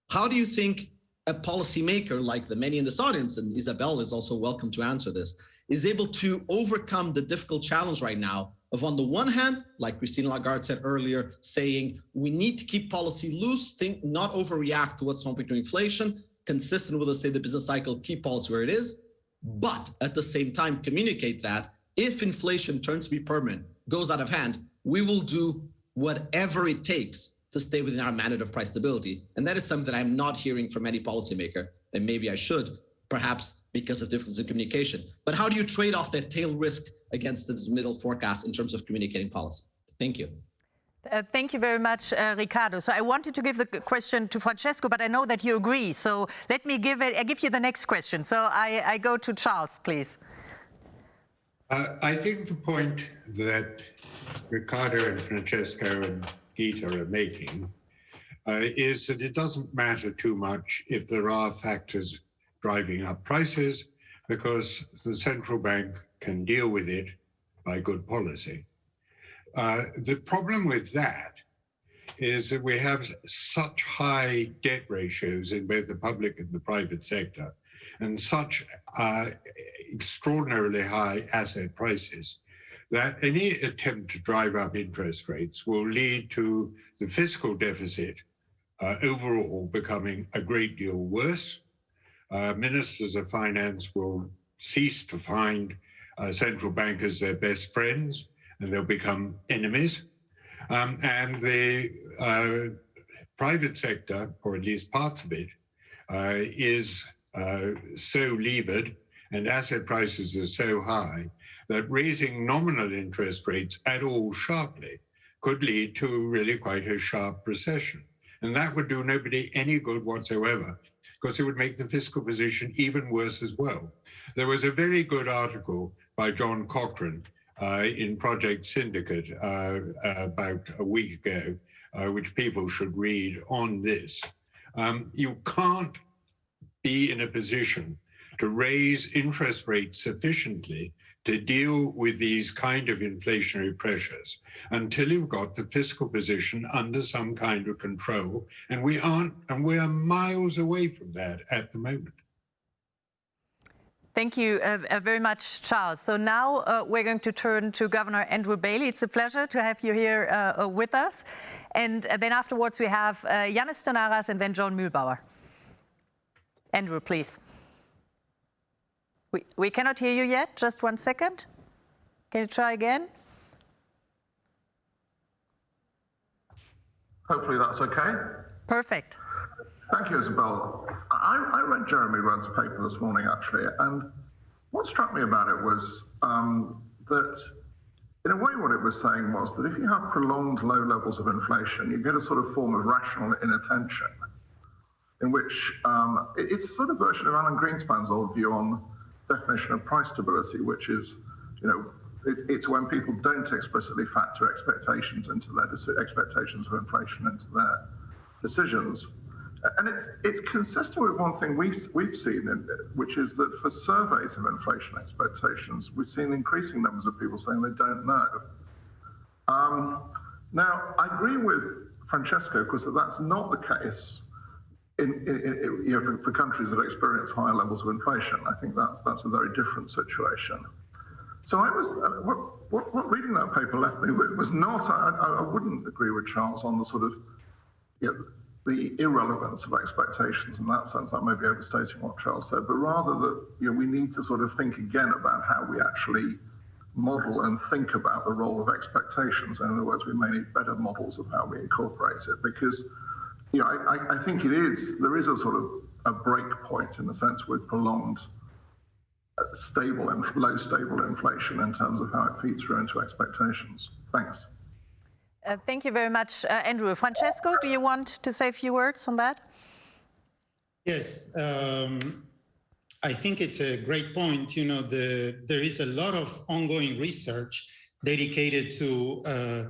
H: How do you think a policymaker like the many in this audience, and Isabel is also welcome to answer this, is able to overcome the difficult challenge right now of on the one hand, like Christine Lagarde said earlier, saying we need to keep policy loose, think not overreact to what's happening to inflation, consistent with, let's say, the business cycle, keep policy where it is, but at the same time communicate that if inflation turns to be permanent, goes out of hand, we will do whatever it takes to stay within our mandate of price stability. And that is something that I'm not hearing from any policymaker, and maybe I should, perhaps because of difference in communication. But how do you trade off that tail risk against the middle forecast in terms of communicating policy? Thank you.
B: Uh, thank you very much, uh, Ricardo. So I wanted to give the question to Francesco, but I know that you agree. So let me give it. I give you the next question. So I, I go to Charles, please.
D: Uh, I think the point that Ricardo and Francesco and Gita are making uh, is that it doesn't matter too much if there are factors driving up prices because the central bank can deal with it by good policy. Uh, the problem with that is that we have such high debt ratios in both the public and the private sector and such uh, extraordinarily high asset prices that any attempt to drive up interest rates will lead to the fiscal deficit uh, overall becoming a great deal worse. Uh, ministers of finance will cease to find uh, central bankers their best friends and they'll become enemies. Um, and the uh, private sector, or at least parts of it, uh, is uh, so levered and asset prices are so high that raising nominal interest rates at all sharply could lead to really quite a sharp recession. And that would do nobody any good whatsoever because it would make the fiscal position even worse as well. There was a very good article by John Cochrane uh, in Project Syndicate uh, about a week ago, uh, which people should read on this. Um, you can't be in a position to raise interest rates sufficiently to deal with these kind of inflationary pressures until you've got the fiscal position under some kind of control. And we aren't, and we are miles away from that at the moment.
B: Thank you uh, uh, very much, Charles. So now uh, we're going to turn to Governor Andrew Bailey. It's a pleasure to have you here uh, uh with us. And uh, then afterwards we have Yannis Stournaras and then John Muellbauer. Andrew, please. We, we cannot hear you yet. Just one second. Can you try again?
I: Hopefully that's okay.
B: Perfect.
I: Thank you, Isabel. I, I, read Jeremy Rudd's paper this morning, actually, and what struck me about it was um, that, in a way, what it was saying was that if you have prolonged low levels of inflation, you get a sort of form of rational inattention, in which um, it's a sort of version of Alan Greenspan's old view on definition of price stability, which is, you know, it's, it's when people don't explicitly factor expectations into their expectations of inflation into their decisions. And it's it's consistent with one thing we've we've seen, in, which is that for surveys of inflation expectations, we've seen increasing numbers of people saying they don't know. Um, now, I agree with Francesco because that's not the case in, in, in, you know, for, for, countries that experience higher levels of inflation. I think that's that's a very different situation. So I was what, what, what reading that paper left me with was not. I, I, wouldn't agree with Charles on the sort of you know, the irrelevance of expectations in that sense. I may be overstating what Charles said, but rather that you know, we need to sort of think again about how we actually model and think about the role of expectations. In other words, we may need better models of how we incorporate it because you know, I, I think it is, there is a sort of a break point in the sense with prolonged uh, stable and low stable inflation in terms of how it feeds through into expectations. Thanks.
B: Uh, thank you very much, uh, Andrew. Francesco, do you want to say a few words on that?
E: Yes, um, I think it's a great point. You know, the, there is a lot of ongoing research dedicated to uh,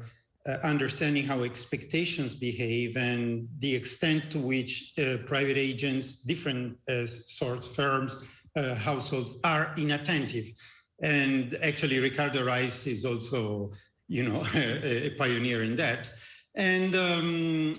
E: uh, understanding how expectations behave and the extent to which uh, private agents, different uh, sorts, firms, uh, households are inattentive. And actually, Ricardo Reis is also you know, a, a pioneer in that. And um,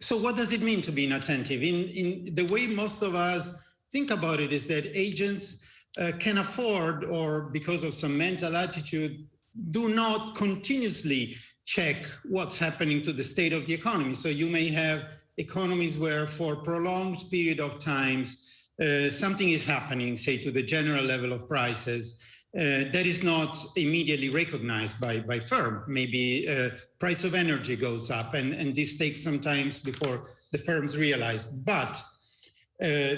E: so what does it mean to be inattentive? In, in the way most of us think about it is that agents uh, can afford or because of some mental attitude do not continuously check what's happening to the state of the economy. So you may have economies where for prolonged period of times uh, something is happening, say to the general level of prices, uh, that is not immediately recognized by, by firm. Maybe uh, price of energy goes up and, and this takes some time before the firms realize. But uh,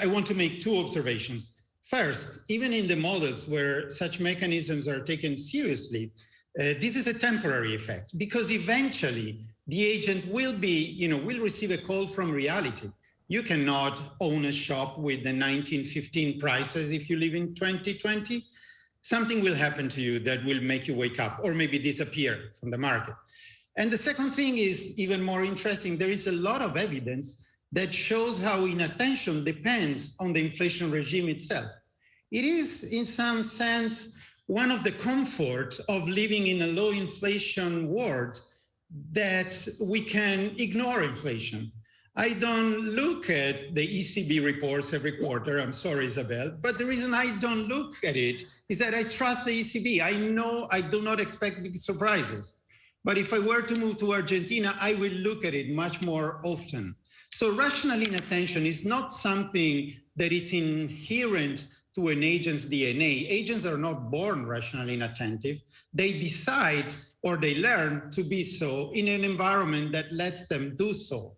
E: I want to make two observations. First, even in the models where such mechanisms are taken seriously, Uh, this is a temporary effect because eventually the agent will be, you know, will receive a call from reality. You cannot own a shop with the 1915 prices if you live in 2020 something will happen to you that will make you wake up or maybe disappear from the market. And the second thing is even more interesting. There is a lot of evidence that shows how inattention depends on the inflation regime itself. It is in some sense one of the comforts of living in a low inflation world that we can ignore inflation. I don't look at the ECB reports every quarter. I'm sorry, Isabel. But the reason I don't look at it is that I trust the ECB. I know I do not expect big surprises. But if I were to move to Argentina, I will look at it much more often. So rational inattention is not something that is inherent to an agent's DNA. Agents are not born rationally inattentive. They decide or they learn to be so in an environment that lets them do so.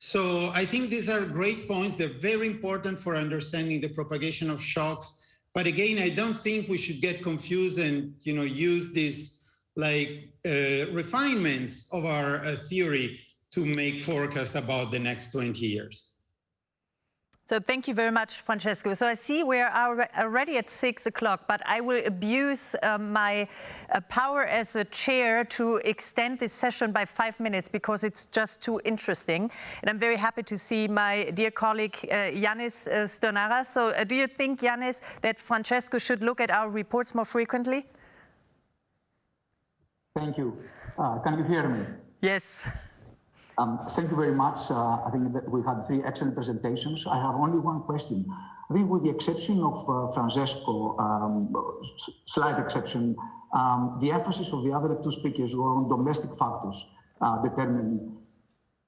E: So I think these are great points. They're very important for understanding the propagation of shocks. But again, I don't think we should get confused and you know use these like uh, refinements of our uh, theory to make forecasts about the next 20 years.
B: So thank you very much, Francesco. So I see we're already at six o'clock, but I will abuse uh, my uh, power as a chair to extend this session by five minutes because it's just too interesting. And I'm very happy to see my dear colleague, uh, Yannis uh, Stournaras. So uh, do you think, Yannis, that Francesco should look at our reports more frequently?
J: Thank you. Uh, can you hear me?
B: Yes.
J: Um, thank you very much. Uh, I think that we had three excellent presentations. I have only one question. I think with the exception of uh, Francesco, um, slight exception, um, the emphasis of the other two speakers were on domestic factors uh, determining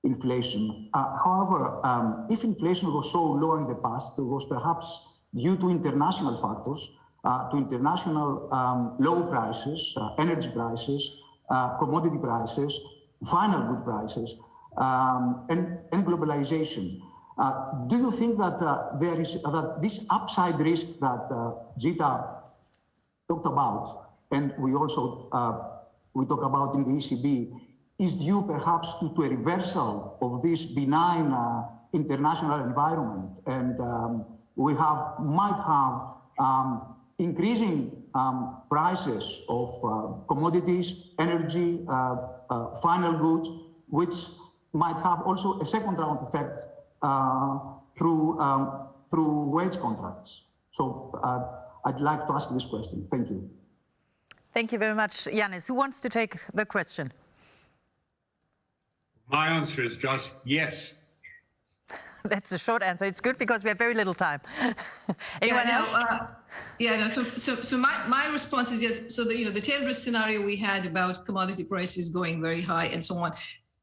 J: inflation. Uh, however, um, if inflation was so low in the past, it was perhaps due to international factors, uh, to international um, low prices, uh, energy prices, commodity prices, final good prices, um, and, and, globalization. Uh, do you think that uh, there is uh, that this upside risk that uh, Gita talked about, and we also uh, we talk about in the ECB, is due perhaps to, to a reversal of this benign uh, international environment, and um, we have might have um, increasing um, prices of commodities, energy, final goods, which might have also a second round effect uh, through, um, through wage contracts. So uh, I'd like to ask this question. Thank you.
B: Thank you very much, Yannis. Who wants to take the question?
D: My answer is just yes.
B: That's a short answer. It's good because we have very little time. Anyone
C: yeah,
B: else?
C: Uh, yeah, no. So, so, so my, my response is yes. So the you know the tail risk scenario we had about commodity prices going very high and so on,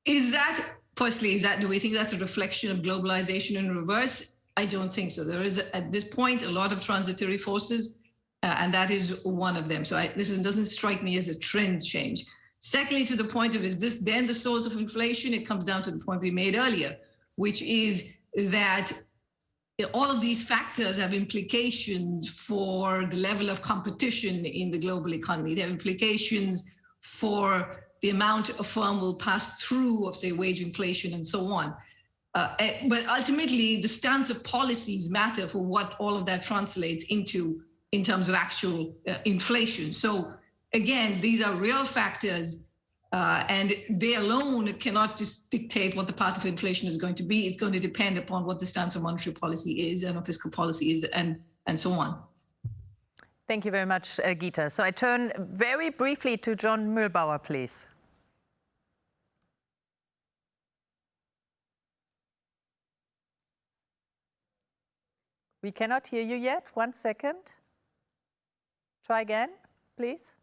C: is that firstly, is that do we think that's a reflection of globalization in reverse? I don't think so. There is at this point a lot of transitory forces, uh, and that is one of them. So I, this is, doesn't strike me as a trend change. Secondly, to the point of is this then the source of inflation? It comes down to the point we made earlier, which is that all of these factors have implications for the level of competition in the global economy. They have implications for the amount a firm will pass through of, say, wage inflation and so on. Uh, eh, but ultimately, the stance of policies matter for what all of that translates into in terms of actual uh, inflation. So again, these are real factors, uh, and they alone cannot just dictate what the path of inflation is going to be. It's going to depend upon what the stance of monetary policy is and of fiscal policy is, and and so on.
B: Thank you very much, uh, Gita. So I turn very briefly to John Muellbauer, please. We cannot hear you yet. One second. Try again, please.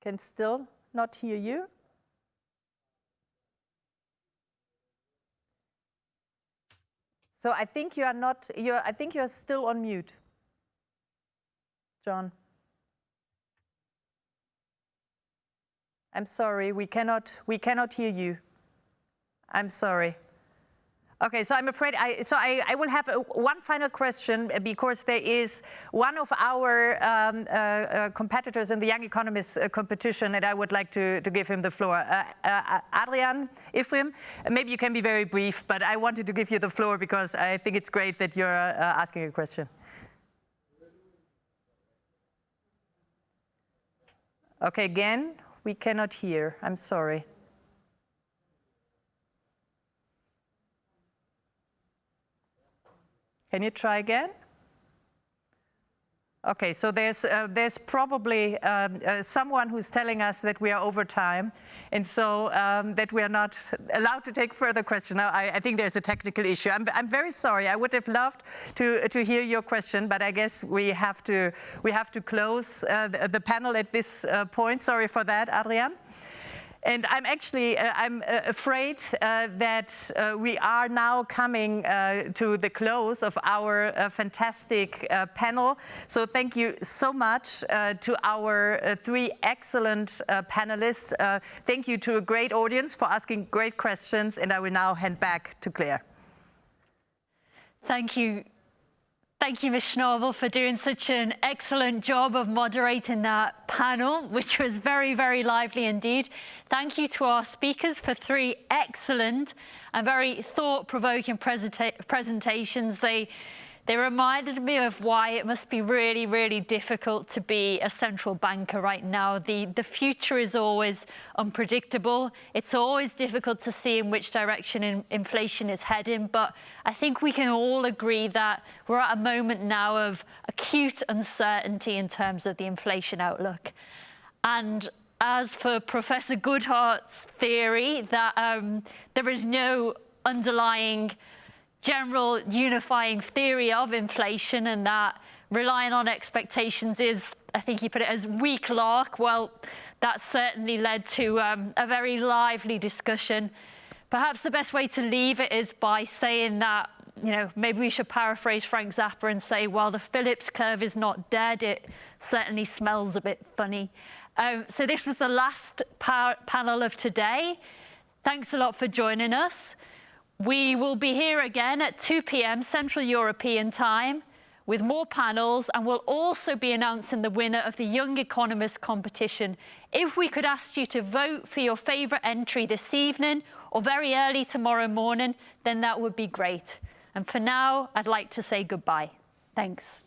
B: Can still not hear you. So I think you are not, you're, I think you're still on mute. John. I'm sorry, we cannot, we cannot hear you. I'm sorry. Okay, so I'm afraid I, so I, I will have a, one final question because there is one of our um, uh, uh, competitors in the Young Economist uh, competition and I would like to, to give him the floor. Uh, uh, Adrian Ifrim, maybe you can be very brief, but I wanted to give you the floor because I think it's great that you're uh, asking a question. Okay, again, we cannot hear. I'm sorry. Can you try again? Okay, so there's uh, there's probably um, uh, someone who's telling us that we are over time, and so um, that we are not allowed to take further questions. Now, I, I, think there's a technical issue. I'm, I'm very sorry. I would have loved to to hear your question, but I guess we have to we have to close uh, the, the, panel at this uh, point. Sorry for that, Adrian. And I'm actually, uh, I'm uh, afraid uh, that uh, we are now coming uh, to the close of our uh, fantastic panel. So thank you so much to our three excellent panelists. thank you to a great audience for asking great questions. And I will now hand back to Claire.
A: Thank you Thank you, Ms. Schnabel, for doing such an excellent job of moderating that panel, which was very, very lively indeed. Thank you to our speakers for three excellent and very thought-provoking presenta presentations. They they reminded me of why it must be really, really difficult to be a central banker right now. The, the future is always unpredictable. It's always difficult to see in which direction in, inflation is heading. But I think we can all agree that we're at a moment now of acute uncertainty in terms of the inflation outlook. And as for Professor Goodhart's theory that um, there is no underlying general unifying theory of inflation and that relying on expectations is, I think he put it as weak lark. Well, that certainly led to um, a very lively discussion. Perhaps the best way to leave it is by saying that, you know, maybe we should paraphrase Frank Zappa and say, while the Phillips curve is not dead, it certainly smells a bit funny. Um, so this was the last panel of today. Thanks a lot for joining us. We will be here again at 2 p.m. Central European time with more panels and we'll also be announcing the winner of the Young Economist competition. If we could ask you to vote for your favourite entry this evening or very early tomorrow morning, then that would be great. And for now, I'd like to say goodbye. Thanks.